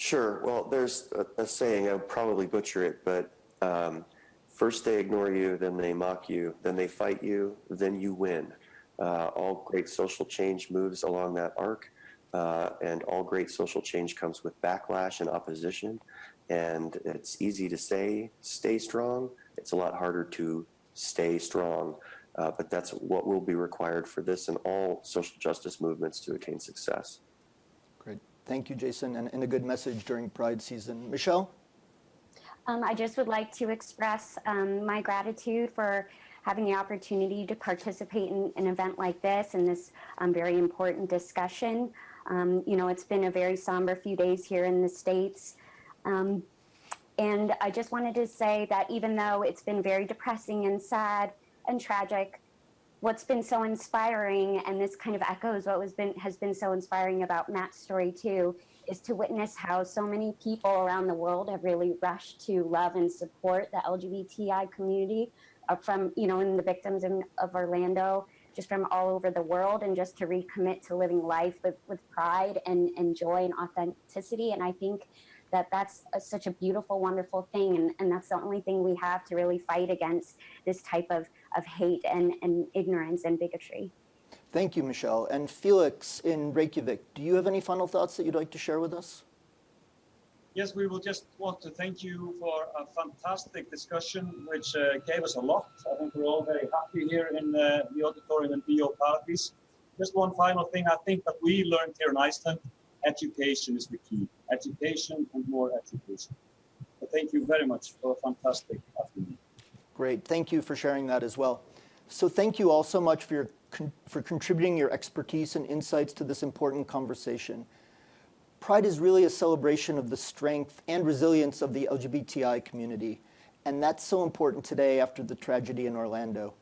Sure. Well, there's a, a saying, I'll probably butcher it, but um, first they ignore you, then they mock you, then they fight you, then you win. Uh, all great social change moves along that arc. Uh, and all great social change comes with backlash and opposition. And it's easy to say, stay strong. It's a lot harder to stay strong. Uh, but that's what will be required for this and all social justice movements to attain success. Thank you, Jason, and, and a good message during Pride season. Michelle? Um, I just would like to express um, my gratitude for having the opportunity to participate in an event like this and this um, very important discussion. Um, you know, it's been a very somber few days here in the States. Um, and I just wanted to say that even though it's been very depressing and sad and tragic, what's been so inspiring, and this kind of echoes what was been has been so inspiring about Matt's story too, is to witness how so many people around the world have really rushed to love and support the LGBTI community uh, from, you know, in the victims in, of Orlando, just from all over the world, and just to recommit to living life with, with pride and, and joy and authenticity. And I think that that's a, such a beautiful, wonderful thing. And, and that's the only thing we have to really fight against this type of, of hate and, and ignorance and bigotry. Thank you, Michelle. And Felix in Reykjavik, do you have any final thoughts that you'd like to share with us? Yes, we will just want to thank you for a fantastic discussion, which uh, gave us a lot. I think we're all very happy here in uh, the auditorium in Bio Paradís. Just one final thing I think that we learned here in Iceland, education is the key. Education and more education. So thank you very much for a fantastic afternoon. Great, thank you for sharing that as well. So thank you all so much for, your, for contributing your expertise and insights to this important conversation. Pride is really a celebration of the strength and resilience of the LGBTI community, and that's so important today after the tragedy in Orlando.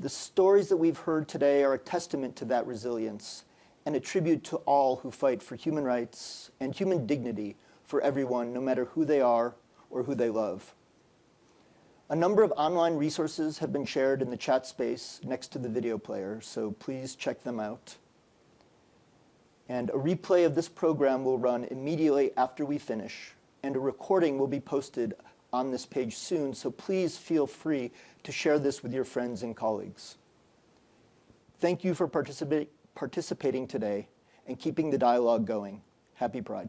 The stories that we've heard today are a testament to that resilience and a tribute to all who fight for human rights and human dignity for everyone, no matter who they are or who they love. A number of online resources have been shared in the chat space next to the video player, so please check them out. And a replay of this program will run immediately after we finish, and a recording will be posted on this page soon, so please feel free to share this with your friends and colleagues. Thank you for participa participating today and keeping the dialogue going. Happy Pride.